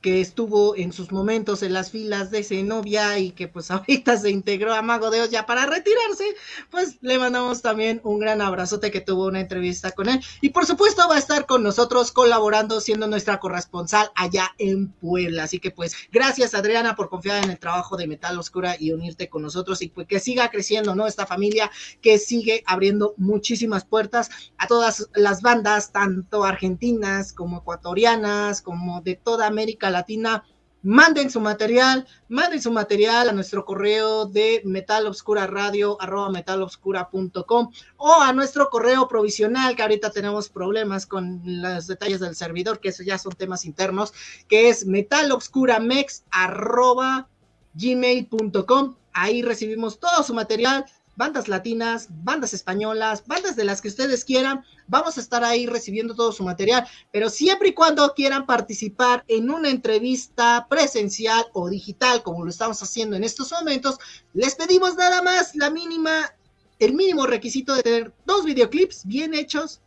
A: que estuvo en sus momentos en las filas de Zenobia y que pues ahorita se integró a Mago de Oz ya para retirarse, pues le mandamos también un gran abrazote que tuvo una entrevista con él. Y por supuesto va a estar con nosotros colaborando, siendo nuestra corresponsal allá en Puebla. Así que pues gracias Adriana por confiar en el trabajo de Metal Oscura y unirte con nosotros y pues que siga creciendo, ¿no? Esta familia que sigue abriendo muchísimas puertas a todas las bandas, tanto argentinas como ecuatorianas, como de toda América Latina, manden su material, manden su material a nuestro correo de metalobscuraradio arroba metalobscura.com o a nuestro correo provisional, que ahorita tenemos problemas con los detalles del servidor, que eso ya son temas internos, que es metalobscuramex arroba gmail.com. Ahí recibimos todo su material, bandas latinas, bandas españolas, bandas de las que ustedes quieran. Vamos a estar ahí recibiendo todo su material, pero siempre y cuando quieran participar en una entrevista presencial o digital, como lo estamos haciendo en estos momentos, les pedimos nada más la mínima, el mínimo requisito de tener dos videoclips bien hechos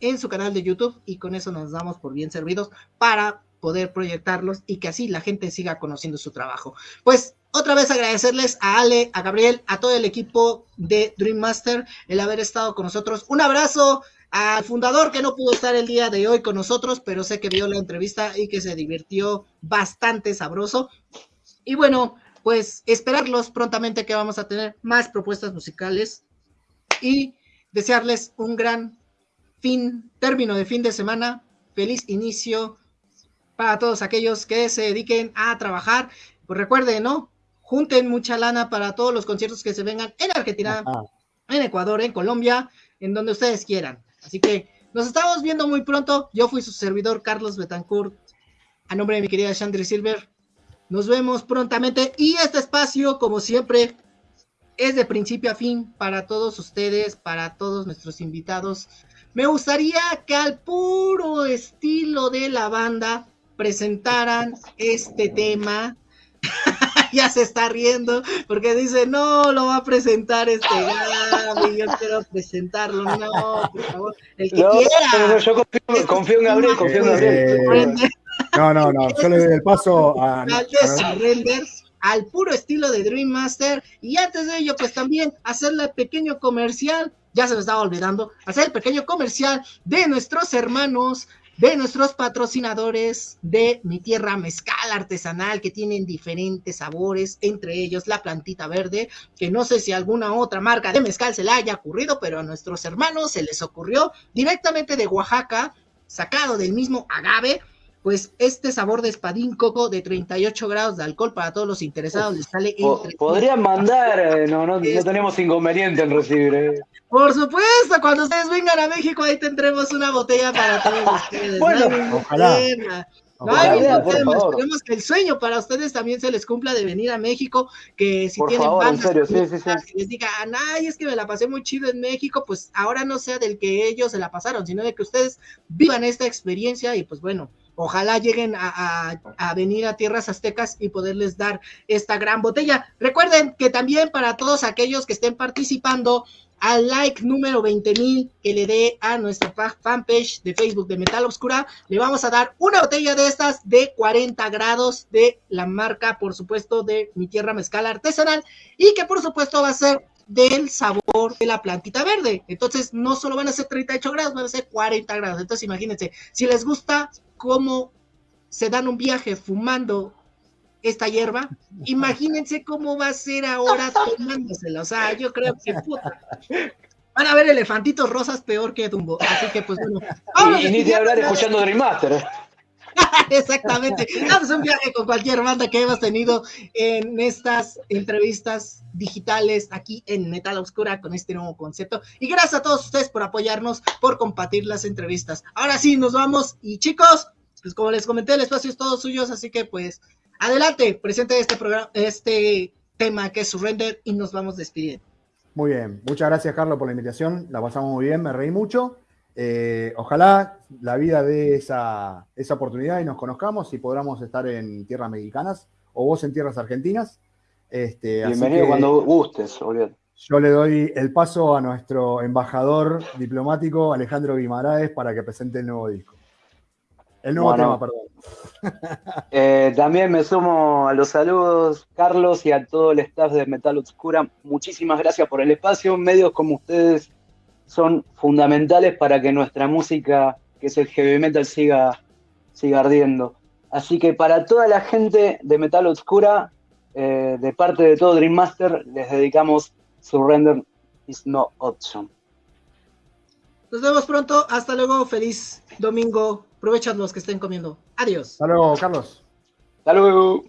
A: en su canal de YouTube y con eso nos damos por bien servidos para poder proyectarlos y que así la gente siga conociendo su trabajo. Pues otra vez agradecerles a Ale, a Gabriel, a todo el equipo de Dream Master el haber estado con nosotros. Un abrazo al fundador que no pudo estar el día de hoy con nosotros, pero sé que vio la entrevista y que se divirtió bastante sabroso. Y bueno, pues esperarlos prontamente que vamos a tener más propuestas musicales y desearles un gran fin, término de fin de semana, feliz inicio para todos aquellos que se dediquen a trabajar. Pues recuerden, ¿no? Junten mucha lana para todos los conciertos que se vengan en Argentina, en Ecuador, en Colombia, en donde ustedes quieran. Así que nos estamos viendo muy pronto. Yo fui su servidor Carlos Betancourt, a nombre de mi querida Chandri Silver. Nos vemos prontamente y este espacio, como siempre, es de principio a fin para todos ustedes, para todos nuestros invitados. Me gustaría que al puro estilo de la banda presentaran este tema ya se está riendo porque dice, no, lo va a presentar este Gaby, yo quiero presentarlo, no, por favor, el que quiera.
B: yo confío, en Gabriel, confío en Gabriel.
C: No, no, no, yo le doy el paso a...
A: al puro estilo de Dream Master. Y antes de ello pues también hacerle el pequeño comercial. Ya se me estaba olvidando, hacer el pequeño comercial de nuestros hermanos de nuestros patrocinadores de Mi Tierra Mezcal Artesanal, que tienen diferentes sabores, entre ellos la plantita verde, que no sé si alguna otra marca de mezcal se le haya ocurrido, pero a nuestros hermanos se les ocurrió directamente de Oaxaca, sacado del mismo agave, pues este sabor de espadín coco de 38 grados de alcohol para todos los interesados les sale
B: entre Podrían mandar, eh, no, no, no tenemos inconveniente en recibir. Eh.
A: Por supuesto, cuando ustedes vengan a México ahí tendremos una botella para todos ustedes.
C: bueno, ojalá.
A: No hay Esperemos que el sueño para ustedes también se les cumpla de venir a México, que si tienen
B: favor, bandas serio, sí, sí,
A: sí. les digan, ay, es que me la pasé muy chido en México, pues ahora no sea del que ellos se la pasaron, sino de que ustedes vivan esta experiencia y pues bueno, Ojalá lleguen a, venir a tierras aztecas y poderles dar esta gran botella. Recuerden que también para todos aquellos que estén participando, al like número 20 mil que le dé a nuestra fanpage de Facebook de Metal Obscura, le vamos a dar una botella de estas de 40 grados de la marca, por supuesto, de mi tierra mezcal artesanal y que por supuesto va a ser del sabor de la plantita verde. Entonces, no solo van a ser 38 grados, van a ser 40 grados. Entonces, imagínense, si les gusta cómo se dan un viaje fumando esta hierba, imagínense cómo va a ser ahora tomándosela. O sea, yo creo que puta. Van a ver elefantitos rosas peor que Dumbo. Así que, pues bueno.
B: y, ni de hablar escuchando Dream Master.
A: Exactamente. Damos un viaje con cualquier banda que hemos tenido en estas entrevistas digitales aquí en Metal Oscura con este nuevo concepto. Y gracias a todos ustedes por apoyarnos, por compartir las entrevistas. Ahora sí, nos vamos. Y chicos, pues como les comenté, el espacio es todo suyo, así que pues adelante, presente este programa, este tema que es Surrender y nos vamos despidiendo.
C: Muy bien, muchas gracias Carlos por la invitación, la pasamos muy bien, me reí mucho. Eh, ojalá la vida dé esa, esa, oportunidad y nos conozcamos y podamos estar en tierras mexicanas o vos en tierras argentinas. Este,
B: Bienvenido cuando gustes,
C: Yo le doy el paso a nuestro embajador diplomático Alejandro Guimaraes para que presente el nuevo disco. El nuevo tema, perdón.
B: Eh, también me sumo a los saludos, Carlos, y a todo el staff de Metal Obscura. Muchísimas gracias por el espacio. Medios como ustedes son fundamentales para que nuestra música, que es el heavy metal, siga, siga ardiendo. Así que para toda la gente de Metal Obscura, eh, de parte de todo Dream Master, les dedicamos Surrender is no option.
A: Nos vemos pronto. Hasta luego. Feliz domingo. Aprovechan los que estén comiendo. Adiós.
C: Hasta luego, Carlos.
B: Hasta luego.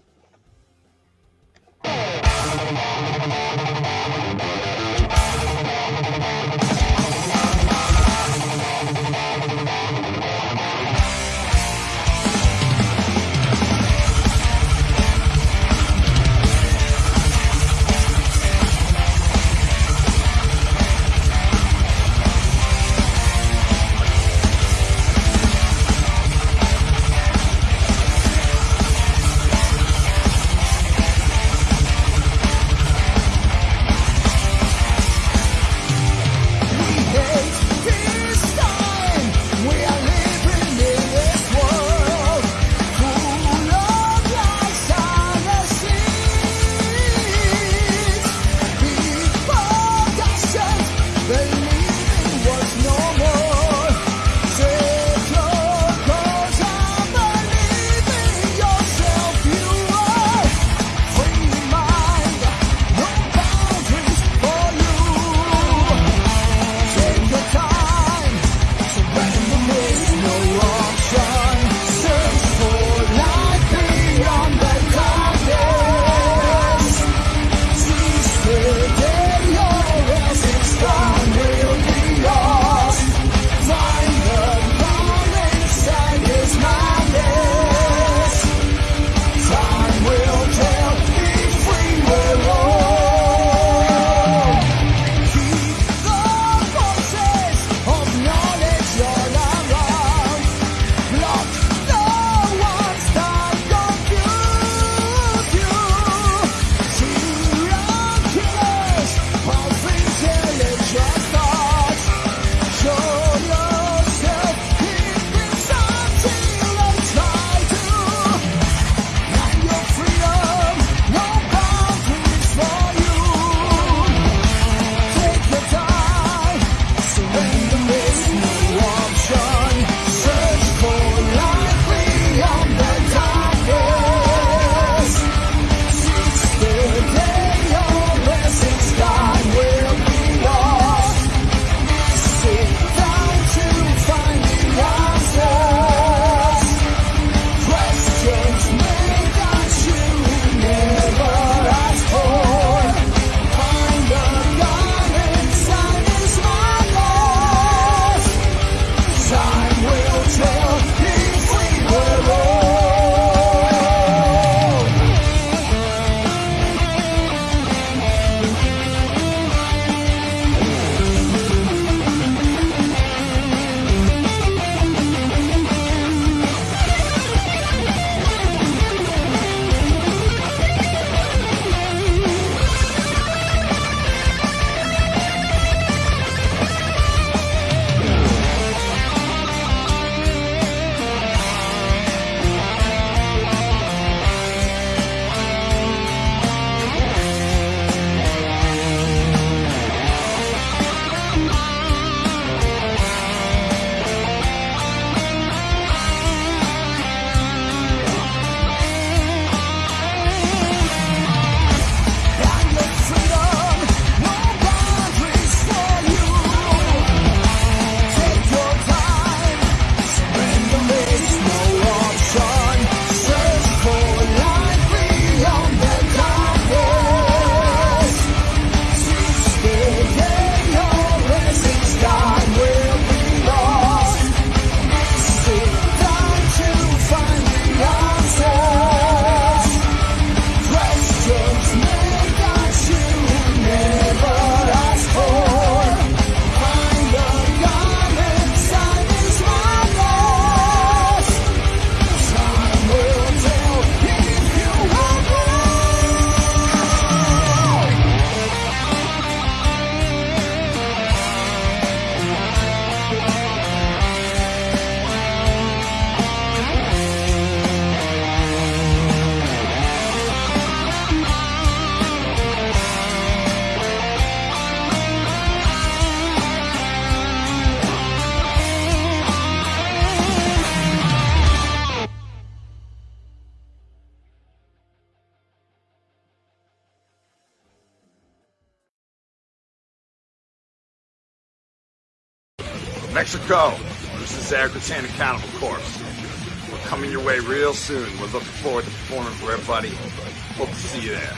D: Agratan Accountable Corpse. We're coming your way real soon. We're looking forward to performing for everybody. Hope to see you there.